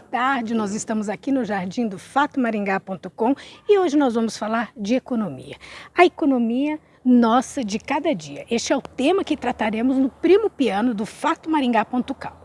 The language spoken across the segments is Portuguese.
boa tarde. Nós estamos aqui no Jardim do FatoMaringá.com e hoje nós vamos falar de economia. A economia nossa de cada dia. Este é o tema que trataremos no Primo Piano do FatoMaringá.com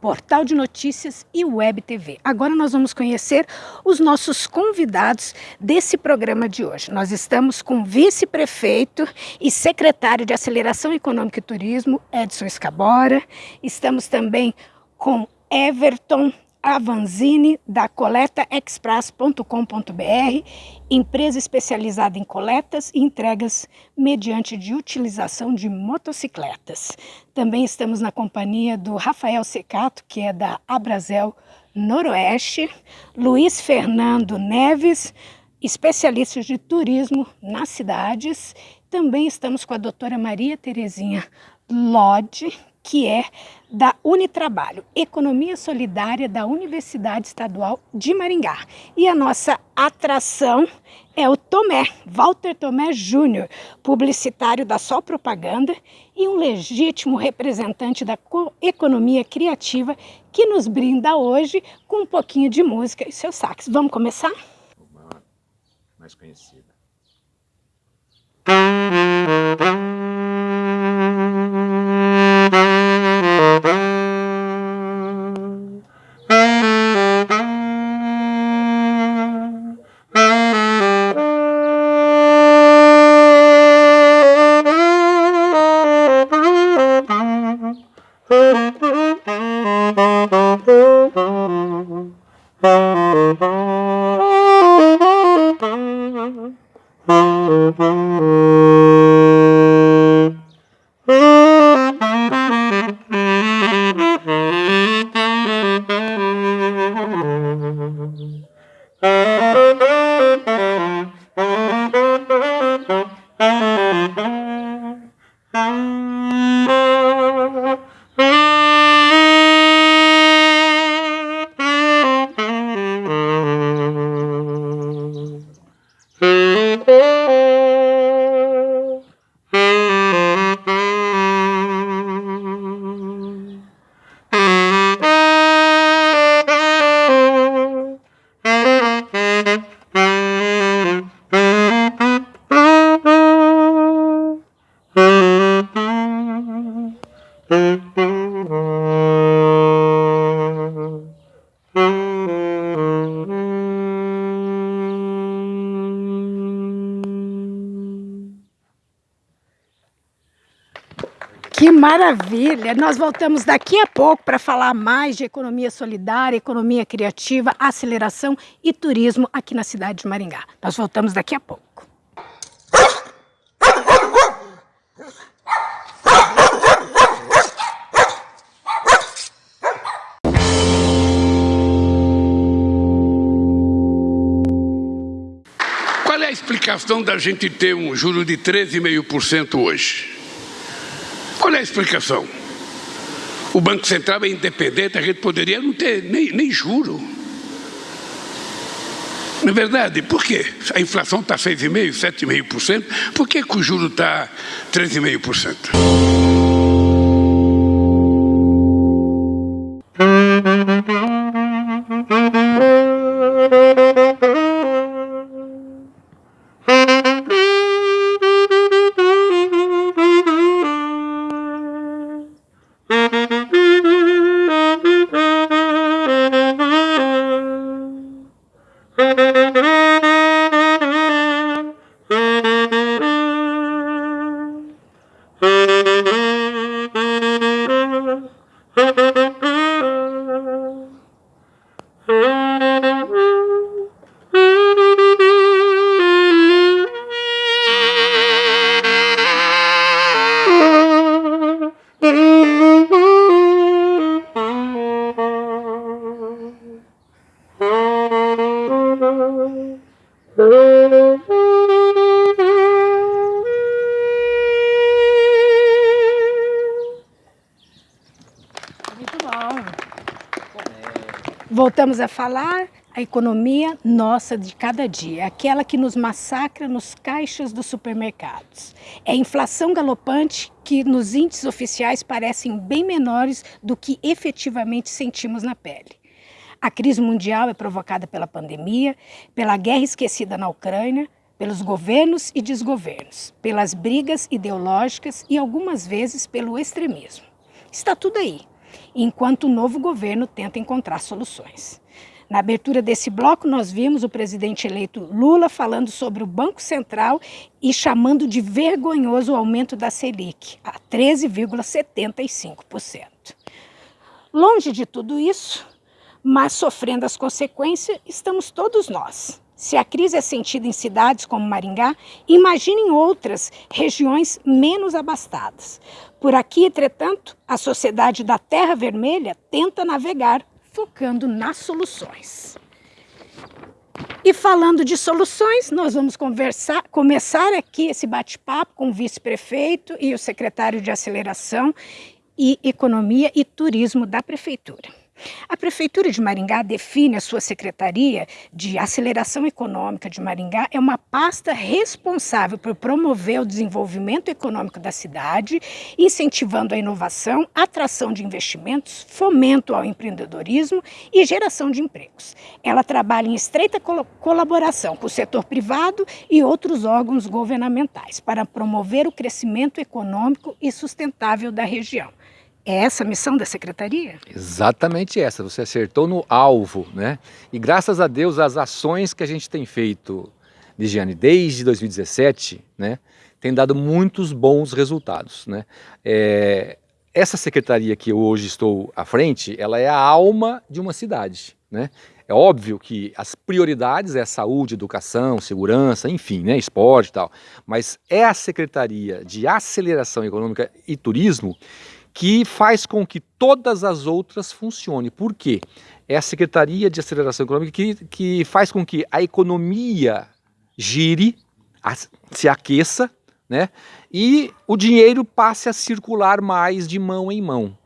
portal de notícias e web TV. Agora nós vamos conhecer os nossos convidados desse programa de hoje. Nós estamos com o vice-prefeito e secretário de Aceleração Econômica e Turismo, Edson Escabora. Estamos também com Everton Avanzini, da coletaexpress.com.br, empresa especializada em coletas e entregas mediante de utilização de motocicletas. Também estamos na companhia do Rafael Secato, que é da Abrazel Noroeste, Luiz Fernando Neves, especialista de turismo nas cidades. Também estamos com a doutora Maria Terezinha Lodge, que é da Unitrabalho, Economia Solidária da Universidade Estadual de Maringá. E a nossa atração é o Tomé, Walter Tomé Júnior, publicitário da Sol Propaganda e um legítimo representante da economia criativa que nos brinda hoje com um pouquinho de música e seu sax. Vamos começar? Uma mais conhecida. Maravilha! Nós voltamos daqui a pouco para falar mais de economia solidária, economia criativa, aceleração e turismo aqui na cidade de Maringá. Nós voltamos daqui a pouco. Qual é a explicação da gente ter um juro de 13,5% hoje? A explicação? O Banco Central é independente, a gente poderia não ter nem, nem juro. Não é verdade? Por quê? A inflação está 6,5%, 7,5%, por que, que o juro está 13,5%? Voltamos a falar a economia nossa de cada dia, aquela que nos massacra nos caixas dos supermercados. É a inflação galopante que nos índices oficiais parecem bem menores do que efetivamente sentimos na pele. A crise mundial é provocada pela pandemia, pela guerra esquecida na Ucrânia, pelos governos e desgovernos, pelas brigas ideológicas e algumas vezes pelo extremismo. Está tudo aí, enquanto o novo governo tenta encontrar soluções. Na abertura desse bloco, nós vimos o presidente eleito Lula falando sobre o Banco Central e chamando de vergonhoso o aumento da Selic, a 13,75%. Longe de tudo isso, mas sofrendo as consequências, estamos todos nós. Se a crise é sentida em cidades como Maringá, imagine em outras regiões menos abastadas. Por aqui, entretanto, a sociedade da Terra Vermelha tenta navegar focando nas soluções. E falando de soluções, nós vamos conversar, começar aqui esse bate-papo com o vice-prefeito e o secretário de Aceleração e Economia e Turismo da Prefeitura. A Prefeitura de Maringá define a sua Secretaria de Aceleração Econômica de Maringá é uma pasta responsável por promover o desenvolvimento econômico da cidade, incentivando a inovação, atração de investimentos, fomento ao empreendedorismo e geração de empregos. Ela trabalha em estreita colaboração com o setor privado e outros órgãos governamentais para promover o crescimento econômico e sustentável da região. É essa a missão da secretaria? Exatamente essa, você acertou no alvo, né? E graças a Deus as ações que a gente tem feito, Ligiane, desde 2017, né, tem dado muitos bons resultados, né? É, essa secretaria que eu hoje estou à frente, ela é a alma de uma cidade, né? É óbvio que as prioridades é saúde, educação, segurança, enfim, né, esporte e tal, mas é a Secretaria de Aceleração Econômica e Turismo que faz com que todas as outras funcionem. Por quê? É a Secretaria de Aceleração Econômica que, que faz com que a economia gire, a, se aqueça, né? e o dinheiro passe a circular mais de mão em mão.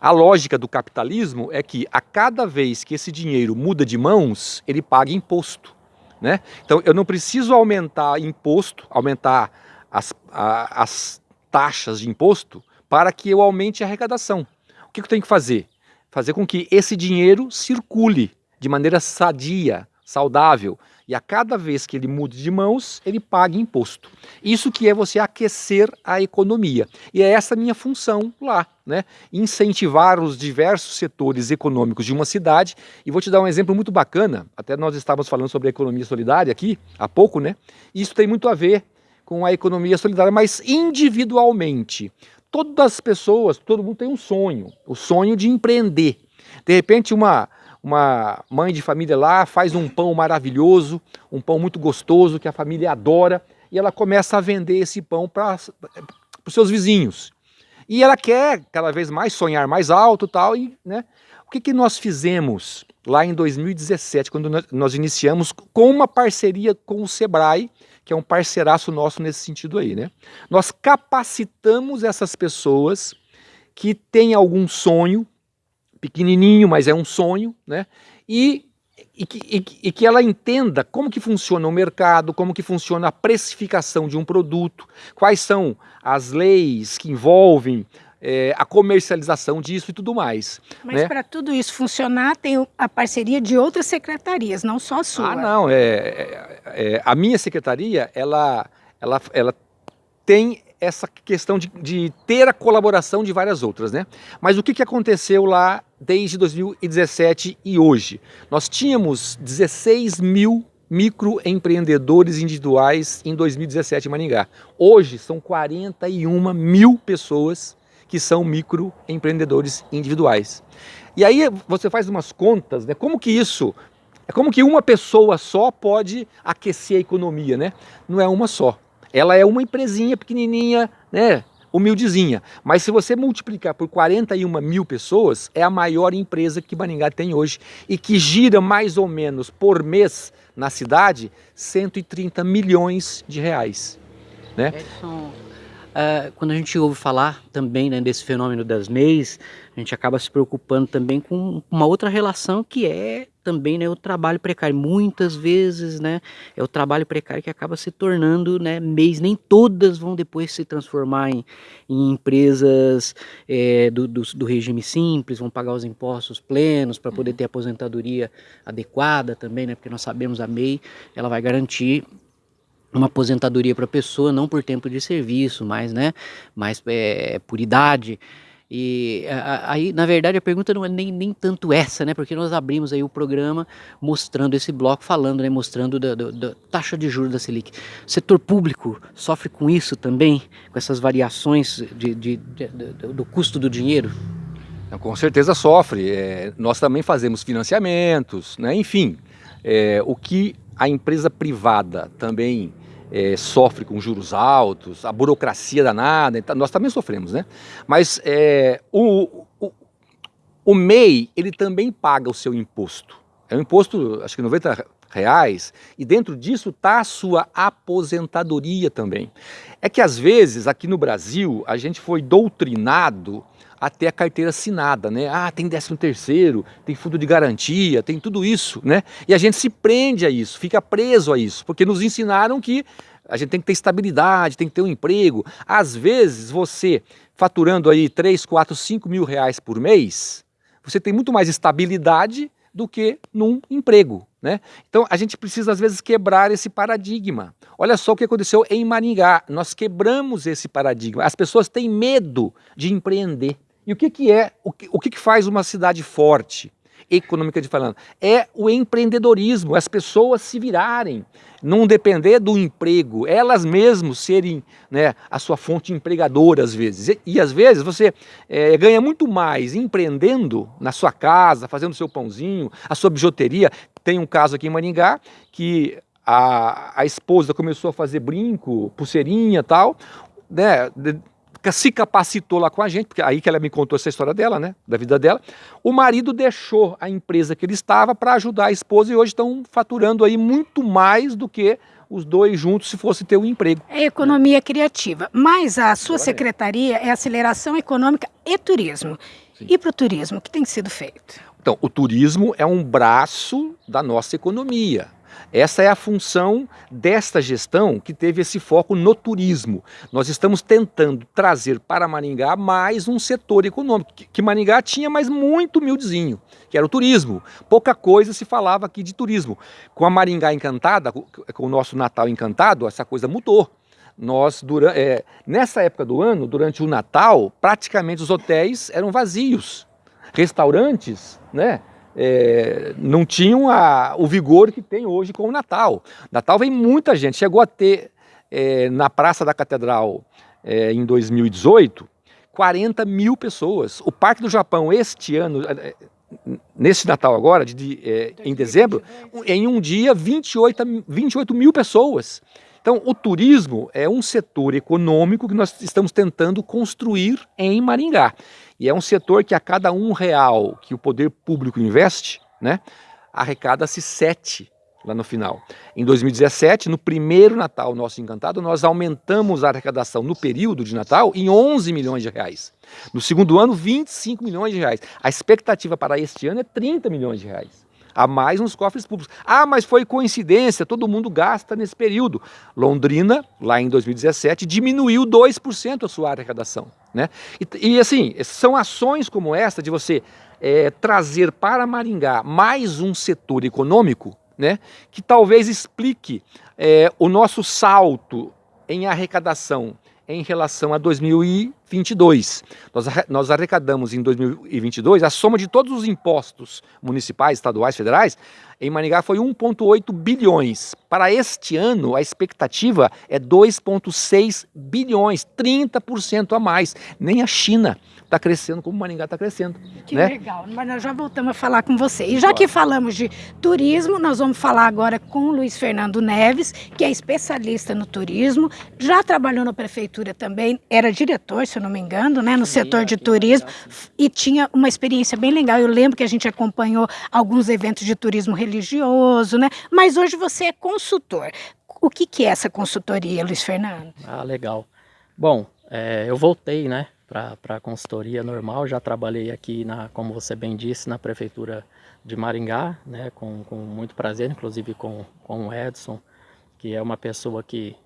A lógica do capitalismo é que a cada vez que esse dinheiro muda de mãos, ele paga imposto. Né? Então eu não preciso aumentar imposto, aumentar as, a, as taxas de imposto, para que eu aumente a arrecadação. O que eu tenho que fazer? Fazer com que esse dinheiro circule de maneira sadia, saudável, e a cada vez que ele mude de mãos, ele pague imposto. Isso que é você aquecer a economia. E é essa minha função lá, né? Incentivar os diversos setores econômicos de uma cidade. E vou te dar um exemplo muito bacana, até nós estávamos falando sobre a economia solidária aqui, há pouco, né? Isso tem muito a ver com a economia solidária, mas individualmente todas as pessoas, todo mundo tem um sonho, o sonho de empreender. De repente uma, uma mãe de família lá faz um pão maravilhoso, um pão muito gostoso que a família adora e ela começa a vender esse pão para os seus vizinhos. E ela quer cada vez mais sonhar mais alto tal, e né, o que, que nós fizemos lá em 2017, quando nós iniciamos com uma parceria com o Sebrae, que é um parceiraço nosso nesse sentido aí, né? Nós capacitamos essas pessoas que têm algum sonho, pequenininho, mas é um sonho, né? E, e, que, e, e que ela entenda como que funciona o mercado, como que funciona a precificação de um produto, quais são as leis que envolvem é, a comercialização disso e tudo mais. Mas né? para tudo isso funcionar, tem a parceria de outras secretarias, não só a sua. Ah, não. É, é, é a minha secretaria, ela, ela, ela tem essa questão de, de, ter a colaboração de várias outras, né? Mas o que, que aconteceu lá desde 2017 e hoje? Nós tínhamos 16 mil microempreendedores individuais em 2017 em Maringá. Hoje são 41 mil pessoas que são microempreendedores individuais. E aí você faz umas contas, né? Como que isso, é como que uma pessoa só pode aquecer a economia, né? Não é uma só. Ela é uma empresinha pequenininha, né? humildezinha. Mas se você multiplicar por 41 mil pessoas, é a maior empresa que Maringá tem hoje e que gira mais ou menos por mês na cidade 130 milhões de reais. Né? Edson, Uh, quando a gente ouve falar também né, desse fenômeno das MEIs, a gente acaba se preocupando também com uma outra relação que é também né, o trabalho precário. Muitas vezes né, é o trabalho precário que acaba se tornando né, mês. Nem todas vão depois se transformar em, em empresas é, do, do, do, regime simples, vão pagar os impostos plenos para poder ter aposentadoria adequada também, né, porque nós sabemos a MEI ela vai garantir uma aposentadoria para a pessoa, não por tempo de serviço, mas, né, mas é, por idade. E aí, na verdade, a pergunta não é nem, nem tanto essa, né? Porque nós abrimos aí o programa mostrando esse bloco, falando, né? Mostrando da, da, da taxa de juros da Selic. O setor público sofre com isso também, com essas variações de, de, de, do custo do dinheiro? Com certeza sofre. É, nós também fazemos financiamentos, né? enfim, é, o que a empresa privada também é, sofre com juros altos, a burocracia danada, então, nós também sofremos, né? Mas é, o, o, o, MEI, ele também paga o seu imposto. É um imposto, acho que 90 reais, e dentro disso está a sua aposentadoria também. É que às vezes, aqui no Brasil, a gente foi doutrinado até a carteira assinada, né? Ah, tem décimo terceiro, tem fundo de garantia, tem tudo isso, né? E a gente se prende a isso, fica preso a isso, porque nos ensinaram que a gente tem que ter estabilidade, tem que ter um emprego. Às vezes você, faturando aí 3, 4, 5 mil reais por mês, você tem muito mais estabilidade do que num emprego. Né? Então a gente precisa às vezes quebrar esse paradigma. Olha só o que aconteceu em Maringá, nós quebramos esse paradigma. As pessoas têm medo de empreender. E o que, que é, o que, o que, que faz uma cidade forte, economicamente falando? É o empreendedorismo, as pessoas se virarem, não depender do emprego, elas mesmas serem né, a sua fonte empregadora às vezes. E, e às vezes você é, ganha muito mais empreendendo na sua casa, fazendo seu pãozinho, a sua bijuteria. Tem um caso aqui em Maringá que a, a esposa começou a fazer brinco, pulseirinha e tal, né, se capacitou lá com a gente, porque aí que ela me contou essa história dela, né, da vida dela. O marido deixou a empresa que ele estava para ajudar a esposa e hoje estão faturando aí muito mais do que os dois juntos se fosse ter um emprego. É economia criativa, mas a sua secretaria é aceleração econômica e turismo. Sim. E para o turismo, o que tem sido feito? Então, o turismo é um braço da nossa economia. Essa é a função desta gestão que teve esse foco no turismo. Nós estamos tentando trazer para Maringá mais um setor econômico, que Maringá tinha, mas muito humildezinho, que era o turismo. Pouca coisa se falava aqui de turismo. Com a Maringá encantada, com o nosso Natal encantado, essa coisa mudou. Nós, durante, é, nessa época do ano, durante o Natal, praticamente os hotéis eram vazios. Restaurantes, né? É, não tinham a, o vigor que tem hoje com o Natal. Natal vem muita gente, chegou a ter é, na Praça da Catedral é, em 2018 40 mil pessoas. O Parque do Japão este ano, é, nesse Natal agora, de, de é, em dezembro, em um dia 28, 28 mil pessoas. Então, o turismo é um setor econômico que nós estamos tentando construir em Maringá. E é um setor que a cada um real que o poder público investe, né, arrecada-se sete lá no final. Em 2017, no primeiro Natal nosso encantado, nós aumentamos a arrecadação no período de Natal em 11 milhões de reais. No segundo ano, 25 milhões de reais. A expectativa para este ano é 30 milhões de reais a mais nos cofres públicos. Ah, mas foi coincidência, todo mundo gasta nesse período. Londrina, lá em 2017, diminuiu 2% a sua arrecadação. Né? E, e, assim, são ações como essa de você é, trazer para Maringá mais um setor econômico né, que talvez explique é, o nosso salto em arrecadação em relação a 2022. Nós, nós arrecadamos em 2022 a soma de todos os impostos municipais, estaduais, federais, em Maringá foi 1,8 bilhões. Para este ano, a expectativa é 2,6 bilhões, 30% a mais. Nem a China está crescendo como Maringá está crescendo. Que né? legal, mas nós já voltamos a falar com você. E já que falamos de turismo, nós vamos falar agora com o Luiz Fernando Neves, que é especialista no turismo, já trabalhou na prefeitura também, era diretor, se eu não me engano, né, no setor de turismo, e tinha uma experiência bem legal. Eu lembro que a gente acompanhou alguns eventos de turismo religioso, né? Mas hoje você é consultor. O que, que é essa consultoria, Luiz Fernando? Ah, legal. Bom, é, eu voltei, né, para a consultoria normal. Já trabalhei aqui, na, como você bem disse, na Prefeitura de Maringá, né, com, com muito prazer, inclusive com, com o Edson, que é uma pessoa que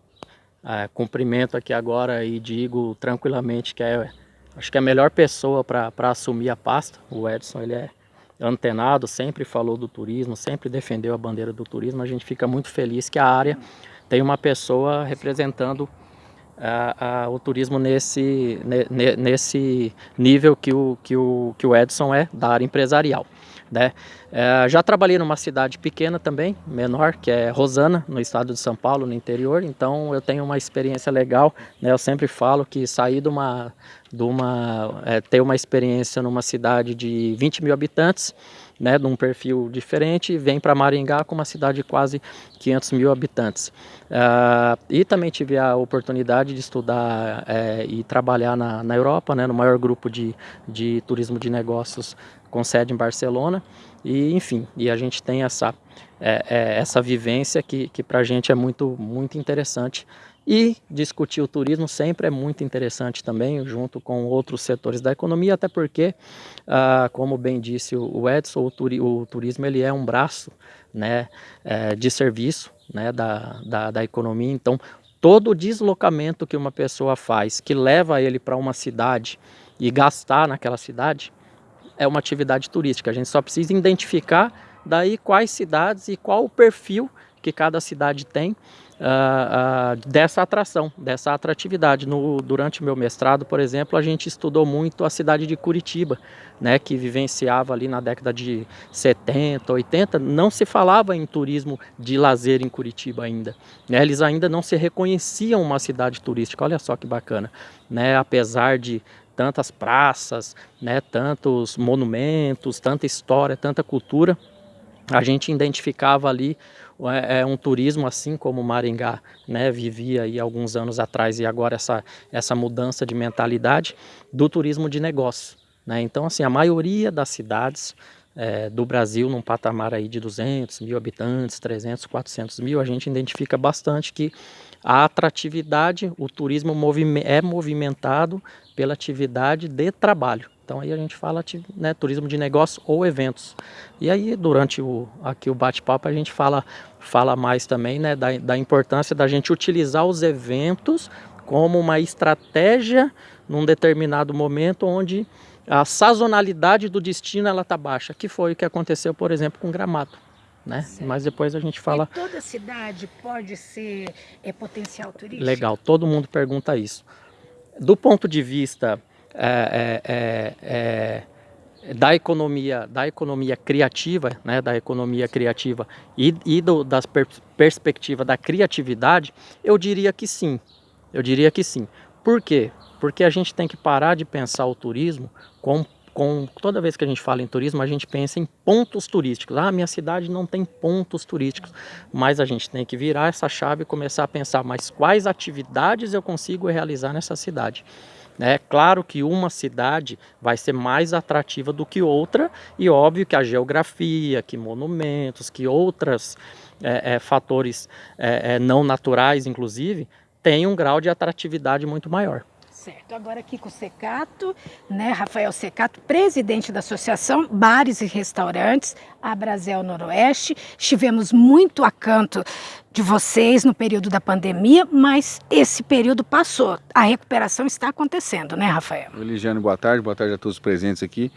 é, cumprimento aqui agora e digo tranquilamente que é, acho que é a melhor pessoa para assumir a pasta. O Edson, ele é antenado, sempre falou do turismo, sempre defendeu a bandeira do turismo. A gente fica muito feliz que a área tem uma pessoa representando o turismo nesse, nesse nível que o, que, o, que o Edson é da área empresarial. Né? É, já trabalhei numa cidade pequena também, menor, que é Rosana, no estado de São Paulo, no interior, então eu tenho uma experiência legal, né? eu sempre falo que sair de uma, de uma é, ter uma experiência numa cidade de 20 mil habitantes, né, de um perfil diferente, vem para Maringá com uma cidade de quase 500 mil habitantes. Uh, e também tive a oportunidade de estudar é, e trabalhar na, na Europa, né, no maior grupo de, de turismo de negócios com sede em Barcelona. E enfim, e a gente tem essa, é, é, essa vivência que, que para a gente é muito, muito interessante e discutir o turismo sempre é muito interessante também, junto com outros setores da economia, até porque, ah, como bem disse o Edson, o, turi o, turismo ele é um braço né, é, de serviço né, da, da, da economia. Então, todo deslocamento que uma pessoa faz, que leva ele para uma cidade e gastar naquela cidade, é uma atividade turística. A gente só precisa identificar daí quais cidades e qual o perfil que cada cidade tem uh, uh, dessa atração, dessa atratividade. No, durante meu mestrado, por exemplo, a gente estudou muito a cidade de Curitiba, né, que vivenciava ali na década de 70, 80, não se falava em turismo de lazer em Curitiba ainda. Né, eles ainda não se reconheciam uma cidade turística, olha só que bacana. Né, apesar de tantas praças, né, tantos monumentos, tanta história, tanta cultura, a gente identificava ali é, é um turismo assim como Maringá né, vivia aí alguns anos atrás e agora essa, essa mudança de mentalidade do turismo de negócio. Né? Então assim, a maioria das cidades é, do Brasil num patamar aí de 200 mil habitantes, 300, 400 mil, a gente identifica bastante que a atratividade, o turismo é movimentado pela atividade de trabalho. Então aí a gente fala né, turismo de negócio ou eventos. E aí durante o, aqui o bate-papo a gente fala, fala mais também né, da, da importância da gente utilizar os eventos como uma estratégia num determinado momento onde a sazonalidade do destino ela está baixa, que foi o que aconteceu, por exemplo, com Gramado. Né? Mas depois a gente fala... E toda cidade pode ser é, potencial turístico? Legal, todo mundo pergunta isso. Do ponto de vista é, é, é, é, da economia da economia criativa, né, da economia criativa e, e do, das per perspectiva da criatividade, eu diria que sim. Eu diria que sim. Por quê? Porque a gente tem que parar de pensar o turismo com com, toda vez que a gente fala em turismo, a gente pensa em pontos turísticos. Ah, minha cidade não tem pontos turísticos. Mas a gente tem que virar essa chave e começar a pensar, mas quais atividades eu consigo realizar nessa cidade? É claro que uma cidade vai ser mais atrativa do que outra e óbvio que a geografia, que monumentos, que outros é, é, fatores é, é, não naturais, inclusive, tem um grau de atratividade muito maior. Certo, agora aqui com o Secato, né, Rafael Secato, presidente da Associação Bares e Restaurantes, a Brasil Noroeste. Estivemos muito a canto de vocês no período da pandemia, mas esse período passou. A recuperação está acontecendo, né, Rafael? Eligiane, boa tarde, boa tarde a todos os presentes aqui.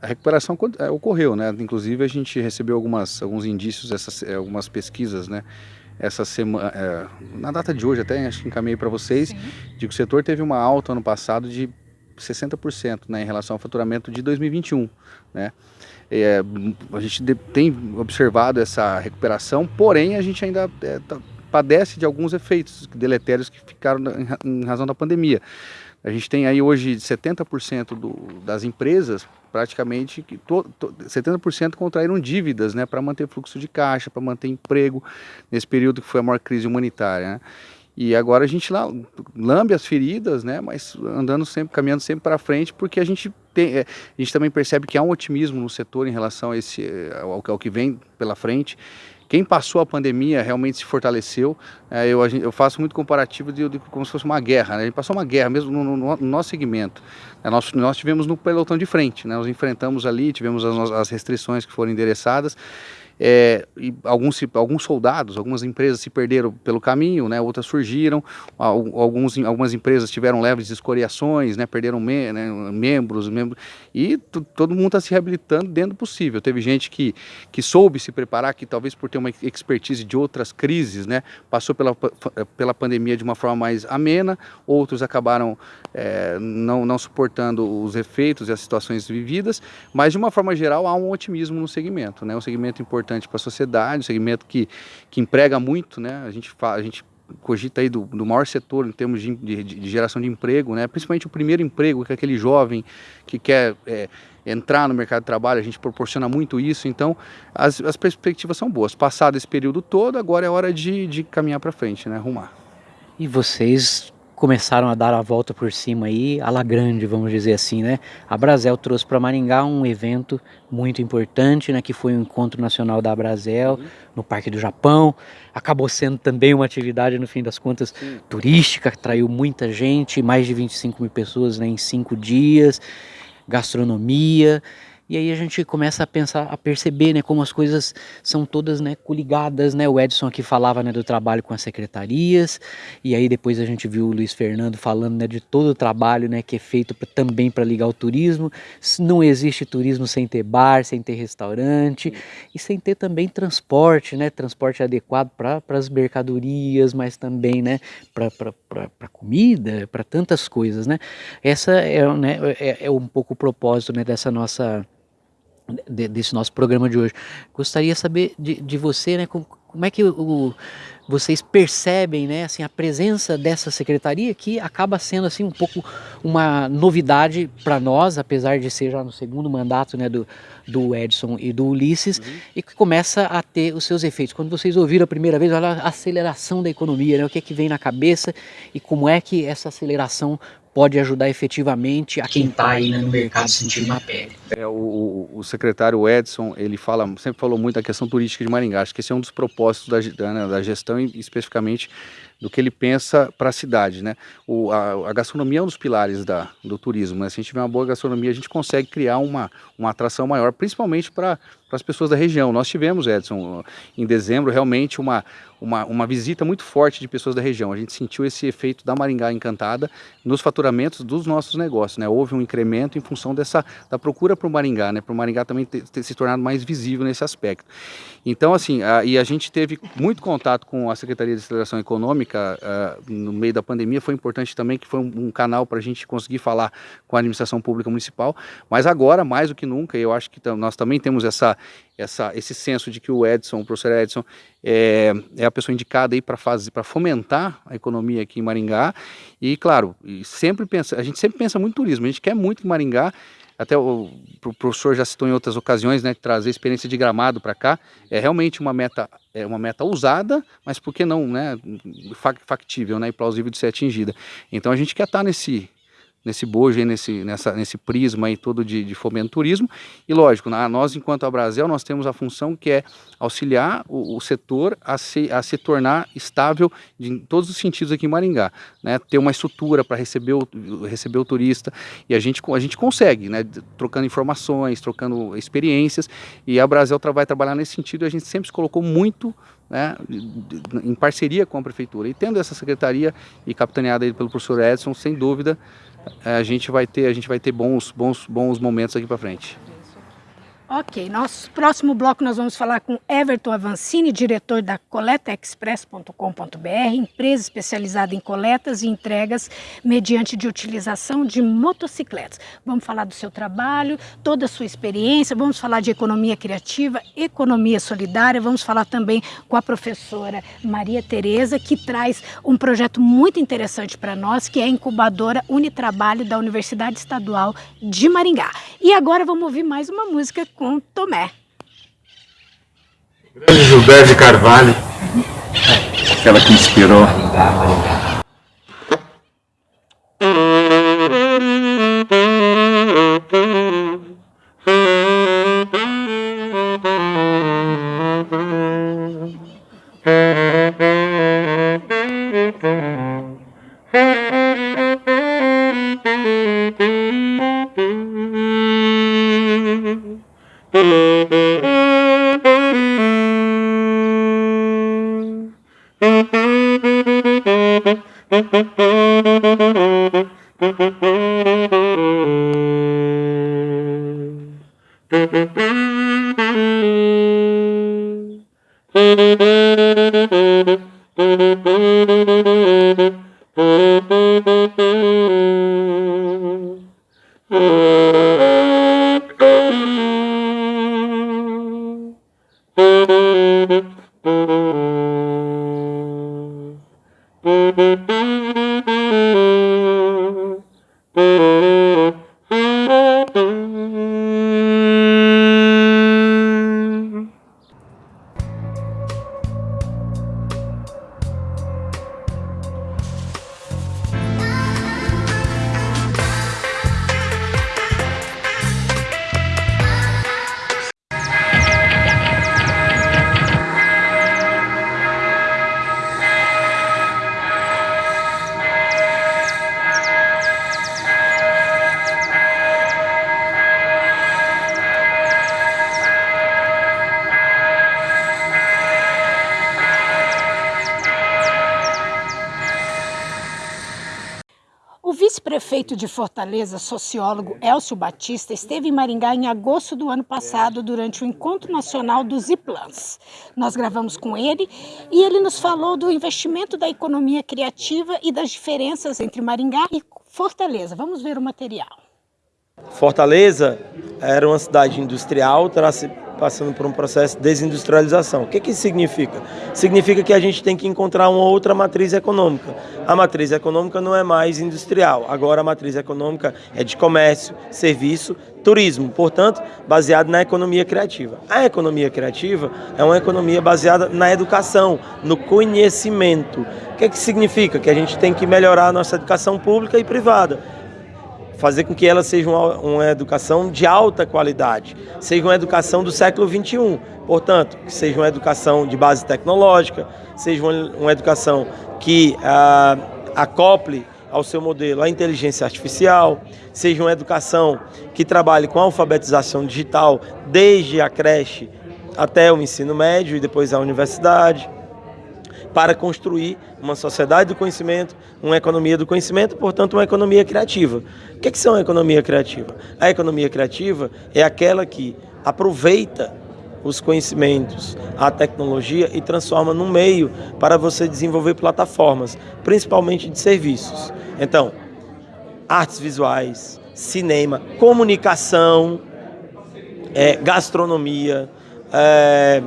A recuperação é, ocorreu, né? Inclusive a gente recebeu algumas, alguns indícios, essas, algumas pesquisas, né? Essa semana, é, na data de hoje até, acho que encaminhei para vocês, Sim. de que o setor teve uma alta ano passado de 60% né, em relação ao faturamento de 2021. Né? É, a gente tem observado essa recuperação, porém a gente ainda é, tá, padece de alguns efeitos deletérios que ficaram em, em razão da pandemia. A gente tem aí hoje 70% do, das empresas, praticamente, que to, to, 70% contraíram dívidas né, para manter fluxo de caixa, para manter emprego, nesse período que foi a maior crise humanitária. Né? E agora a gente lá lambe as feridas, né, mas andando sempre, caminhando sempre para frente, porque a gente tem, é, a gente também percebe que há um otimismo no setor em relação a esse, ao, ao que vem pela frente quem passou a pandemia realmente se fortaleceu. É, eu, eu faço muito comparativo de, de, como se fosse uma guerra. Né? A gente passou uma guerra mesmo no, no, no nosso segmento. É, nós, nós tivemos no pelotão de frente, né? nós enfrentamos ali, tivemos as, as restrições que foram endereçadas é, alguns, alguns soldados, algumas empresas se perderam pelo caminho, né, outras surgiram, alguns, algumas empresas tiveram leves escoriações, né, perderam me, né, membros, membros, e todo mundo está se reabilitando dentro do possível. Teve gente que, que soube se preparar, que talvez por ter uma expertise de outras crises, né, passou pela, pela pandemia de uma forma mais amena, outros acabaram é, não, não suportando os efeitos e as situações vividas, mas de uma forma geral há um otimismo no segmento, né, um segmento importante para a sociedade, um segmento que, que emprega muito, né, a gente, fala, a gente cogita aí do, do maior setor em termos de, de, de, geração de emprego, né, principalmente o primeiro emprego, que é aquele jovem que quer é, entrar no mercado de trabalho, a gente proporciona muito isso, então as, as perspectivas são boas. Passado esse período todo, agora é hora de, de caminhar para frente, né, arrumar. E vocês começaram a dar a volta por cima aí, a la grande, vamos dizer assim, né? A Brasel trouxe para Maringá um evento muito importante, né, que foi o Encontro Nacional da Brasel, uhum. no Parque do Japão. Acabou sendo também uma atividade, no fim das contas, Sim. turística, atraiu muita gente, mais de 25 mil pessoas né, em cinco dias, gastronomia. E aí a gente começa a pensar, a perceber, né, como as coisas são todas, né, coligadas, né? O Edson aqui falava, né, do trabalho com as secretarias, e aí depois a gente viu o Luiz Fernando falando, né, de todo o trabalho, né, que é feito pra, também para ligar o turismo. Não existe turismo sem ter bar, sem ter restaurante e sem ter também transporte, né, transporte adequado para as mercadorias, mas também, né, para comida, para tantas coisas, né? Essa é, né, é, é um pouco o propósito, né, dessa nossa de, desse nosso programa de hoje. Gostaria de saber de, de você, né, como, como é que o, vocês percebem, né, assim, a presença dessa secretaria que acaba sendo assim um pouco uma novidade para nós, apesar de ser já no segundo mandato, né, do, do Edson e do Ulisses, uhum. e que começa a ter os seus efeitos. Quando vocês ouviram a primeira vez, olha a aceleração da economia, né, o que é que vem na cabeça e como é que essa aceleração pode ajudar efetivamente a quem está aí no mercado sentindo na pele. É, o, o, secretário Edson, ele fala, sempre falou muito da questão turística de Maringá, acho que esse é um dos propósitos da, da, da gestão e especificamente do que ele pensa para a cidade, né? O, a, a, gastronomia é um dos pilares da, do turismo, né? Se a gente tiver uma boa gastronomia, a gente consegue criar uma, uma atração maior, principalmente para as pessoas da região. Nós tivemos, Edson, em dezembro, realmente uma, uma, uma visita muito forte de pessoas da região. A gente sentiu esse efeito da Maringá Encantada nos faturamentos dos nossos negócios, né? Houve um incremento em função dessa, da procura para o Maringá, né? Para o Maringá também ter, ter, se tornado mais visível nesse aspecto. Então, assim, a, e a gente teve muito contato com a Secretaria de Aceleração Econômica uh, no meio da pandemia, foi importante também que foi um, um canal para a gente conseguir falar com a administração pública municipal, mas agora, mais do que nunca, eu acho que nós também temos essa, essa, esse senso de que o Edson, o professor Edson, é, é a pessoa indicada aí para fazer, para fomentar a economia aqui em Maringá, e claro, sempre pensa, a gente sempre pensa muito em turismo, a gente quer muito que Maringá até o, o professor já citou em outras ocasiões, né, trazer experiência de gramado para cá, é realmente uma meta, é uma meta ousada, mas por que não, né, factível, né, e plausível de ser atingida. Então a gente quer estar tá nesse, nesse bojo, aí, nesse, nessa, nesse prisma aí todo de, de fomento turismo. E lógico, nós enquanto a Brasil, nós temos a função que é auxiliar o, o setor a se, a se tornar estável de, em todos os sentidos aqui em Maringá. Né? Ter uma estrutura para receber o, receber o turista e a gente, a gente consegue, né? trocando informações, trocando experiências e a Brasil vai trabalhar nesse sentido e a gente sempre se colocou muito né, em parceria com a prefeitura. E tendo essa secretaria e capitaneada pelo professor Edson, sem dúvida, a gente vai ter, a gente vai ter bons, bons, bons momentos aqui para frente. Ok, nosso próximo bloco nós vamos falar com Everton Avancini, diretor da coletaexpress.com.br, empresa especializada em coletas e entregas mediante de utilização de motocicletas. Vamos falar do seu trabalho, toda a sua experiência, vamos falar de economia criativa, economia solidária, vamos falar também com a professora Maria Tereza, que traz um projeto muito interessante para nós, que é a incubadora Unitrabalho da Universidade Estadual de Maringá. E agora vamos ouvir mais uma música com Tomé. Grande Gilberto de Carvalho, aquela que inspirou. Prefeito de Fortaleza, sociólogo Elcio Batista, esteve em Maringá em agosto do ano passado durante o Encontro Nacional dos IPLANs. Nós gravamos com ele e ele nos falou do investimento da economia criativa e das diferenças entre Maringá e Fortaleza. Vamos ver o material. Fortaleza era uma cidade industrial, passando por um processo de desindustrialização. O que, que isso significa? Significa que a gente tem que encontrar uma outra matriz econômica. A matriz econômica não é mais industrial, agora a matriz econômica é de comércio, serviço, turismo, portanto, baseado na economia criativa. A economia criativa é uma economia baseada na educação, no conhecimento. O que, que significa? Que a gente tem que melhorar a nossa educação pública e privada fazer com que ela seja uma, uma, educação de alta qualidade, seja uma educação do século XXI, portanto, que seja uma educação de base tecnológica, seja uma, uma educação que ah, acople ao seu modelo a inteligência artificial, seja uma educação que trabalhe com a alfabetização digital desde a creche até o ensino médio e depois a universidade para construir uma sociedade do conhecimento, uma economia do conhecimento, portanto, uma economia criativa. O que é, que são a economia criativa? A economia criativa é aquela que aproveita os conhecimentos, a tecnologia e transforma num meio para você desenvolver plataformas, principalmente de serviços. Então, artes visuais, cinema, comunicação, é, gastronomia, é,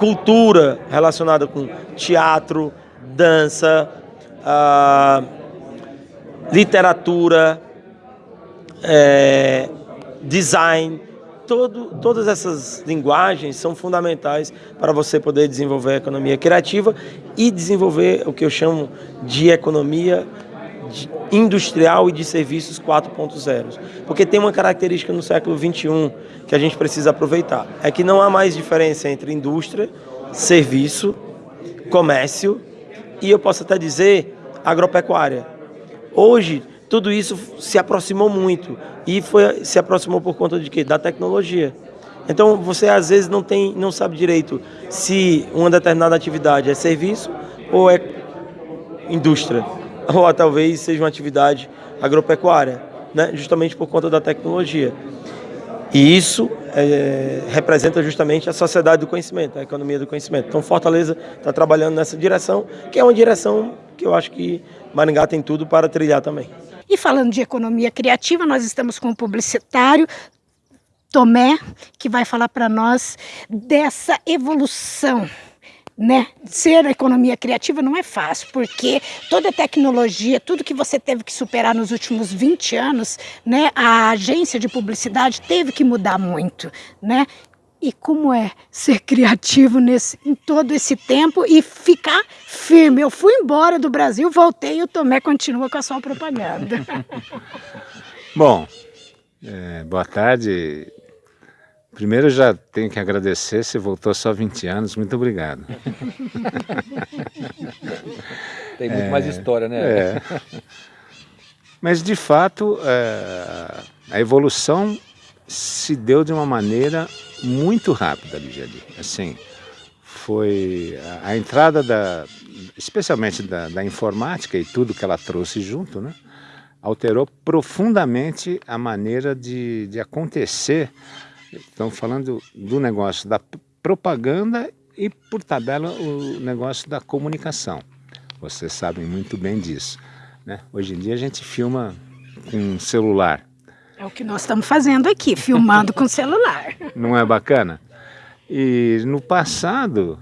cultura relacionada com teatro, dança, ah, literatura, é, design, todo, todas essas linguagens são fundamentais para você poder desenvolver a economia criativa e desenvolver o que eu chamo de economia industrial e de serviços 4.0. Porque tem uma característica no século 21 que a gente precisa aproveitar. É que não há mais diferença entre indústria, serviço, comércio e eu posso até dizer agropecuária. Hoje, tudo isso se aproximou muito e foi, se aproximou por conta de quê? Da tecnologia. Então, você às vezes não, tem, não sabe direito se uma determinada atividade é serviço ou é indústria, ou talvez seja uma atividade agropecuária, né? justamente por conta da tecnologia. E isso é, representa justamente a sociedade do conhecimento, a economia do conhecimento. Então Fortaleza está trabalhando nessa direção, que é uma direção que eu acho que Maringá tem tudo para trilhar também. E falando de economia criativa, nós estamos com um publicitário, Tomé, que vai falar para nós dessa evolução né? Ser economia criativa não é fácil, porque toda a tecnologia, tudo que você teve que superar nos últimos 20 anos, né? A agência de publicidade teve que mudar muito, né? E como é ser criativo nesse, em todo esse tempo e ficar firme? Eu fui embora do Brasil, voltei e o Tomé continua com a sua propaganda. Bom, é, boa tarde. Primeiro já tenho que agradecer, você voltou só 20 anos, muito obrigado. Tem muito é, mais história, né? É. Mas de fato, é, a evolução se deu de uma maneira muito rápida, Ligiane. Assim, foi a, a entrada da, especialmente da, da, informática e tudo que ela trouxe junto, né? alterou profundamente a maneira de, de acontecer. Estamos falando do negócio da propaganda e, por tabela, o negócio da comunicação. Vocês sabem muito bem disso. Né? Hoje em dia a gente filma com celular. É o que nós estamos fazendo aqui, filmando com celular. Não é bacana? E no passado,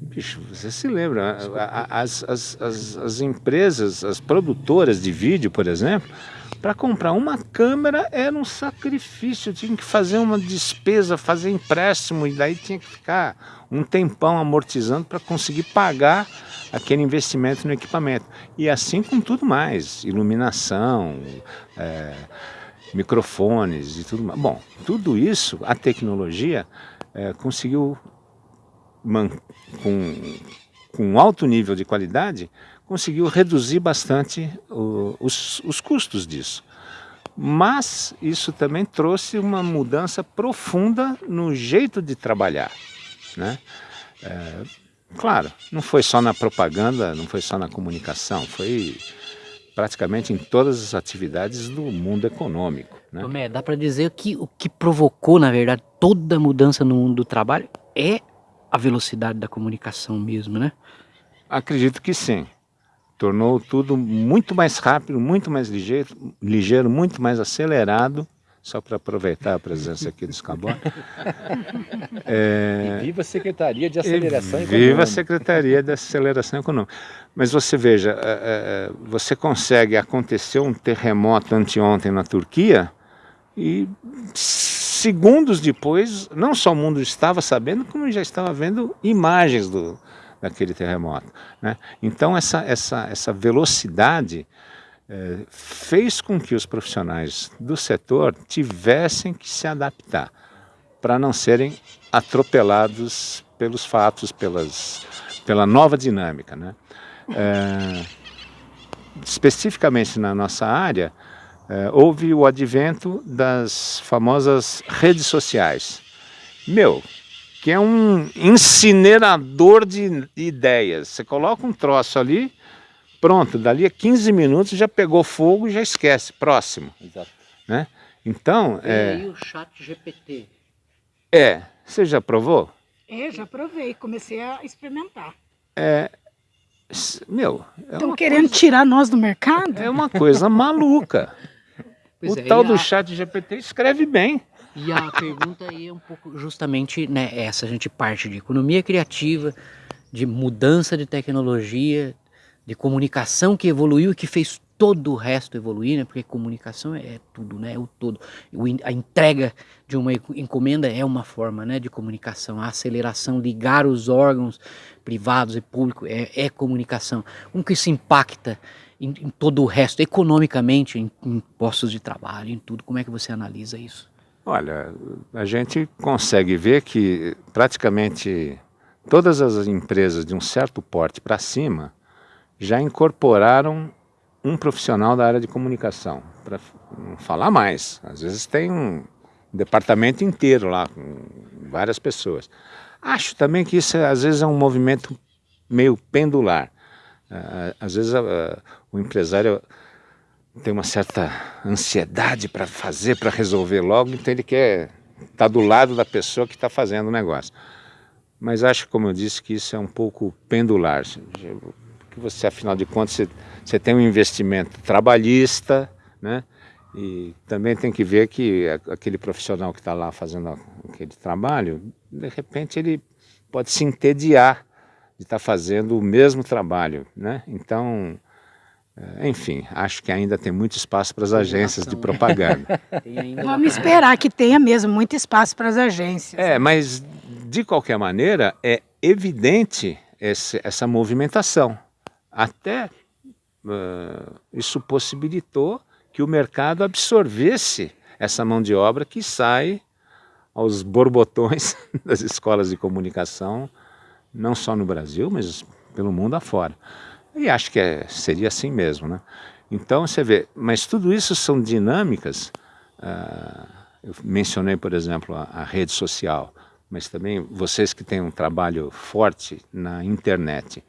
bicho, você se lembra, as, as, as, as empresas, as produtoras de vídeo, por exemplo, para comprar uma câmera era um sacrifício, tinha que fazer uma despesa, fazer empréstimo, e daí tinha que ficar um tempão amortizando para conseguir pagar aquele investimento no equipamento. E assim com tudo mais, iluminação, é, microfones e tudo mais. Bom, tudo isso, a tecnologia é, conseguiu, com, com alto nível de qualidade, conseguiu reduzir bastante o, os, os custos disso. Mas isso também trouxe uma mudança profunda no jeito de trabalhar. Né? É, claro, não foi só na propaganda, não foi só na comunicação, foi praticamente em todas as atividades do mundo econômico. Né? Tomé, dá para dizer que o que provocou, na verdade, toda a mudança no mundo do trabalho é a velocidade da comunicação mesmo, né? Acredito que sim. Tornou tudo muito mais rápido, muito mais ligeiro, ligeiro muito mais acelerado só para aproveitar a presença aqui do Scabor. É, e viva a Secretaria de Aceleração Econômica. Viva a Secretaria de Aceleração Econômica. Mas você veja, é, é, você consegue acontecer um terremoto anteontem na Turquia e segundos depois, não só o mundo estava sabendo, como já estava vendo imagens do, daquele terremoto. Né? Então essa, essa, essa velocidade é, fez com que os profissionais do setor tivessem que se adaptar para não serem atropelados pelos fatos, pelas, pela nova dinâmica. Né? É, especificamente na nossa área, é, houve o advento das famosas redes sociais. Meu, que é um incinerador de ideias. Você coloca um troço ali, Pronto, dali a 15 minutos já pegou fogo e já esquece. Próximo. Exato. Né? Então. E é... aí o chat GPT. É. Você já provou? É, já provei. Comecei a experimentar. É. Meu. Estão é querendo coisa... tirar nós do mercado? É uma coisa maluca. Pois o é, tal do a... chat GPT escreve bem. E a pergunta aí é um pouco justamente né, essa. A gente parte de economia criativa, de mudança de tecnologia, de comunicação que evoluiu e que fez todo o resto evoluir, né? porque comunicação é tudo, né? o todo. A entrega de uma encomenda é uma forma né, de comunicação, a aceleração, ligar os órgãos privados e públicos é, é comunicação. Como que isso impacta em, em todo o resto, economicamente, em, em postos de trabalho, em tudo? Como é que você analisa isso? Olha, a gente consegue ver que praticamente todas as empresas de um certo porte para cima já incorporaram um profissional da área de comunicação, para não falar mais. Às vezes tem um departamento inteiro lá, com várias pessoas. Acho também que isso às vezes é um movimento meio pendular. Ah, às vezes ah, o empresário tem uma certa ansiedade para fazer, para resolver logo, então ele quer estar tá do lado da pessoa que está fazendo o negócio. Mas acho, como eu disse, que isso é um pouco pendular que você, afinal de contas, você, você tem um investimento trabalhista, né? E também tem que ver que aquele profissional que está lá fazendo aquele trabalho, de repente ele pode se entediar de estar tá fazendo o mesmo trabalho, né? Então, enfim, acho que ainda tem muito espaço para as agências de propaganda. Vamos esperar que tenha mesmo muito espaço para as agências. É, mas de qualquer maneira é evidente esse, essa movimentação. Até uh, isso possibilitou que o mercado absorvesse essa mão de obra que sai aos borbotões das escolas de comunicação, não só no Brasil, mas pelo mundo afora. E acho que é, seria assim mesmo, né? Então você vê, mas tudo isso são dinâmicas, uh, eu mencionei, por exemplo, a, a rede social, mas também vocês que têm um trabalho forte na internet,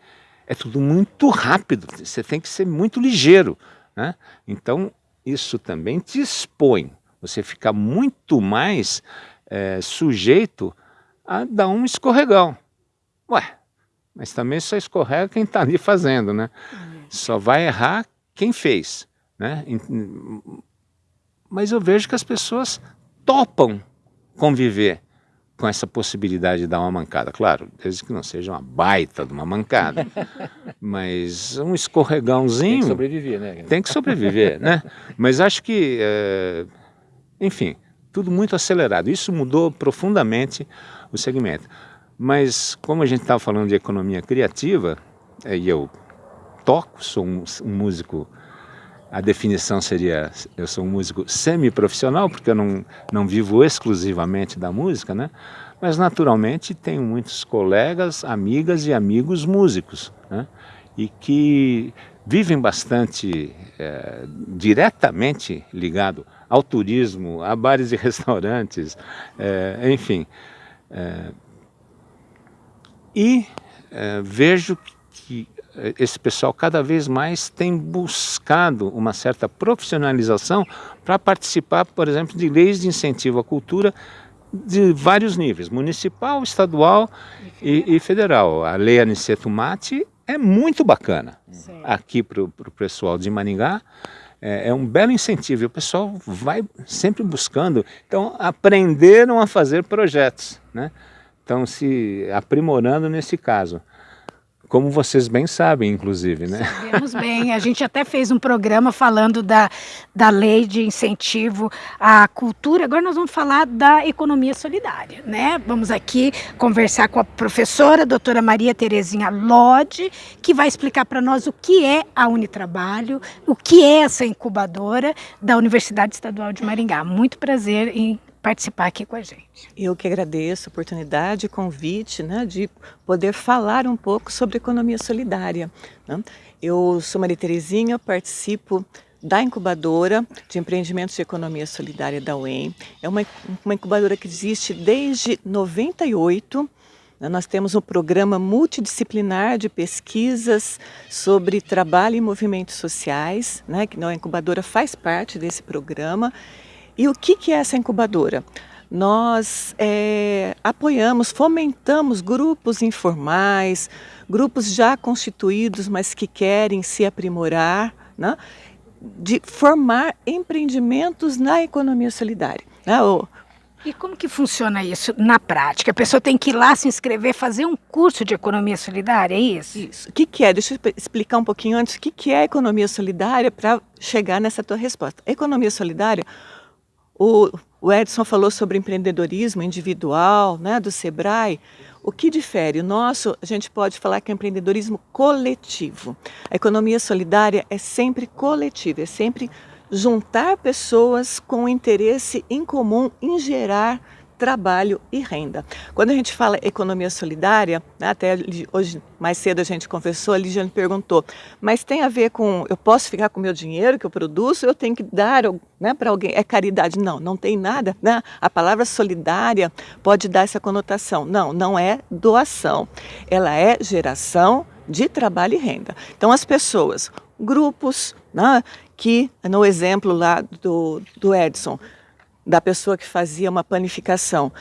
é tudo muito rápido, você tem que ser muito ligeiro. Né? Então, isso também te expõe, você fica muito mais é, sujeito a dar um escorregão. Ué, mas também só escorrega quem está ali fazendo, né? Só vai errar quem fez, né? Mas eu vejo que as pessoas topam conviver com essa possibilidade de dar uma mancada. Claro, desde que não seja uma baita de uma mancada, mas um escorregãozinho... Tem que sobreviver, né? Tem que sobreviver, né? Mas acho que, é, enfim, tudo muito acelerado. Isso mudou profundamente o segmento. Mas como a gente estava falando de economia criativa, é, e eu toco, sou um, um músico a definição seria, eu sou um músico semi-profissional, porque eu não, não vivo exclusivamente da música, né? Mas naturalmente tenho muitos colegas, amigas e amigos músicos, né? E que vivem bastante é, diretamente ligado ao turismo, a bares e restaurantes, é, enfim. É, e vejo que esse pessoal cada vez mais tem buscado uma certa profissionalização para participar, por exemplo, de leis de incentivo à cultura de vários níveis, municipal, estadual e, e federal. A lei Aniceto Mate é muito bacana Sim. aqui para o pessoal de Maringá. É, é, um belo incentivo e o pessoal vai sempre buscando. Então, aprenderam a fazer projetos, né? Então, se aprimorando nesse caso. Como vocês bem sabem, inclusive, né? Sabemos bem. A gente até fez um programa falando da, da lei de incentivo à cultura. Agora nós vamos falar da economia solidária, né? Vamos aqui conversar com a professora, a doutora Maria Terezinha Lodi, que vai explicar para nós o que é a Unitrabalho, o que é essa incubadora da Universidade Estadual de Maringá. Muito prazer em participar aqui com a gente. Eu que agradeço a oportunidade, o convite, né, de poder falar um pouco sobre economia solidária. Né? Eu sou Maria Terezinha, participo da incubadora de empreendimentos de economia solidária da UEM. É uma, uma incubadora que existe desde 98, né? nós temos um programa multidisciplinar de pesquisas sobre trabalho e movimentos sociais, né, que a incubadora faz parte desse programa e o que, que é essa incubadora? Nós é, apoiamos, fomentamos grupos informais, grupos já constituídos, mas que querem se aprimorar, né? de formar empreendimentos na economia solidária. Né? E como que funciona isso na prática? A pessoa tem que ir lá se inscrever, fazer um curso de economia solidária, é isso? Isso. O que, que é? Deixa eu explicar um pouquinho antes o que, que é economia solidária para chegar nessa tua resposta. Economia solidária o, o Edson falou sobre empreendedorismo individual, né, do Sebrae. O que difere? O nosso, a gente pode falar que é empreendedorismo coletivo. A economia solidária é sempre coletiva, é sempre juntar pessoas com interesse em comum em gerar trabalho e renda. Quando a gente fala economia solidária, né, até hoje mais cedo a gente conversou, a Ligiane perguntou, mas tem a ver com, eu posso ficar com o meu dinheiro que eu produzo, eu tenho que dar né, para alguém, é caridade? Não, não tem nada, né? A palavra solidária pode dar essa conotação. Não, não é doação, ela é geração de trabalho e renda. Então as pessoas, grupos, né, que no exemplo lá do, do Edson, da pessoa que fazia uma panificação.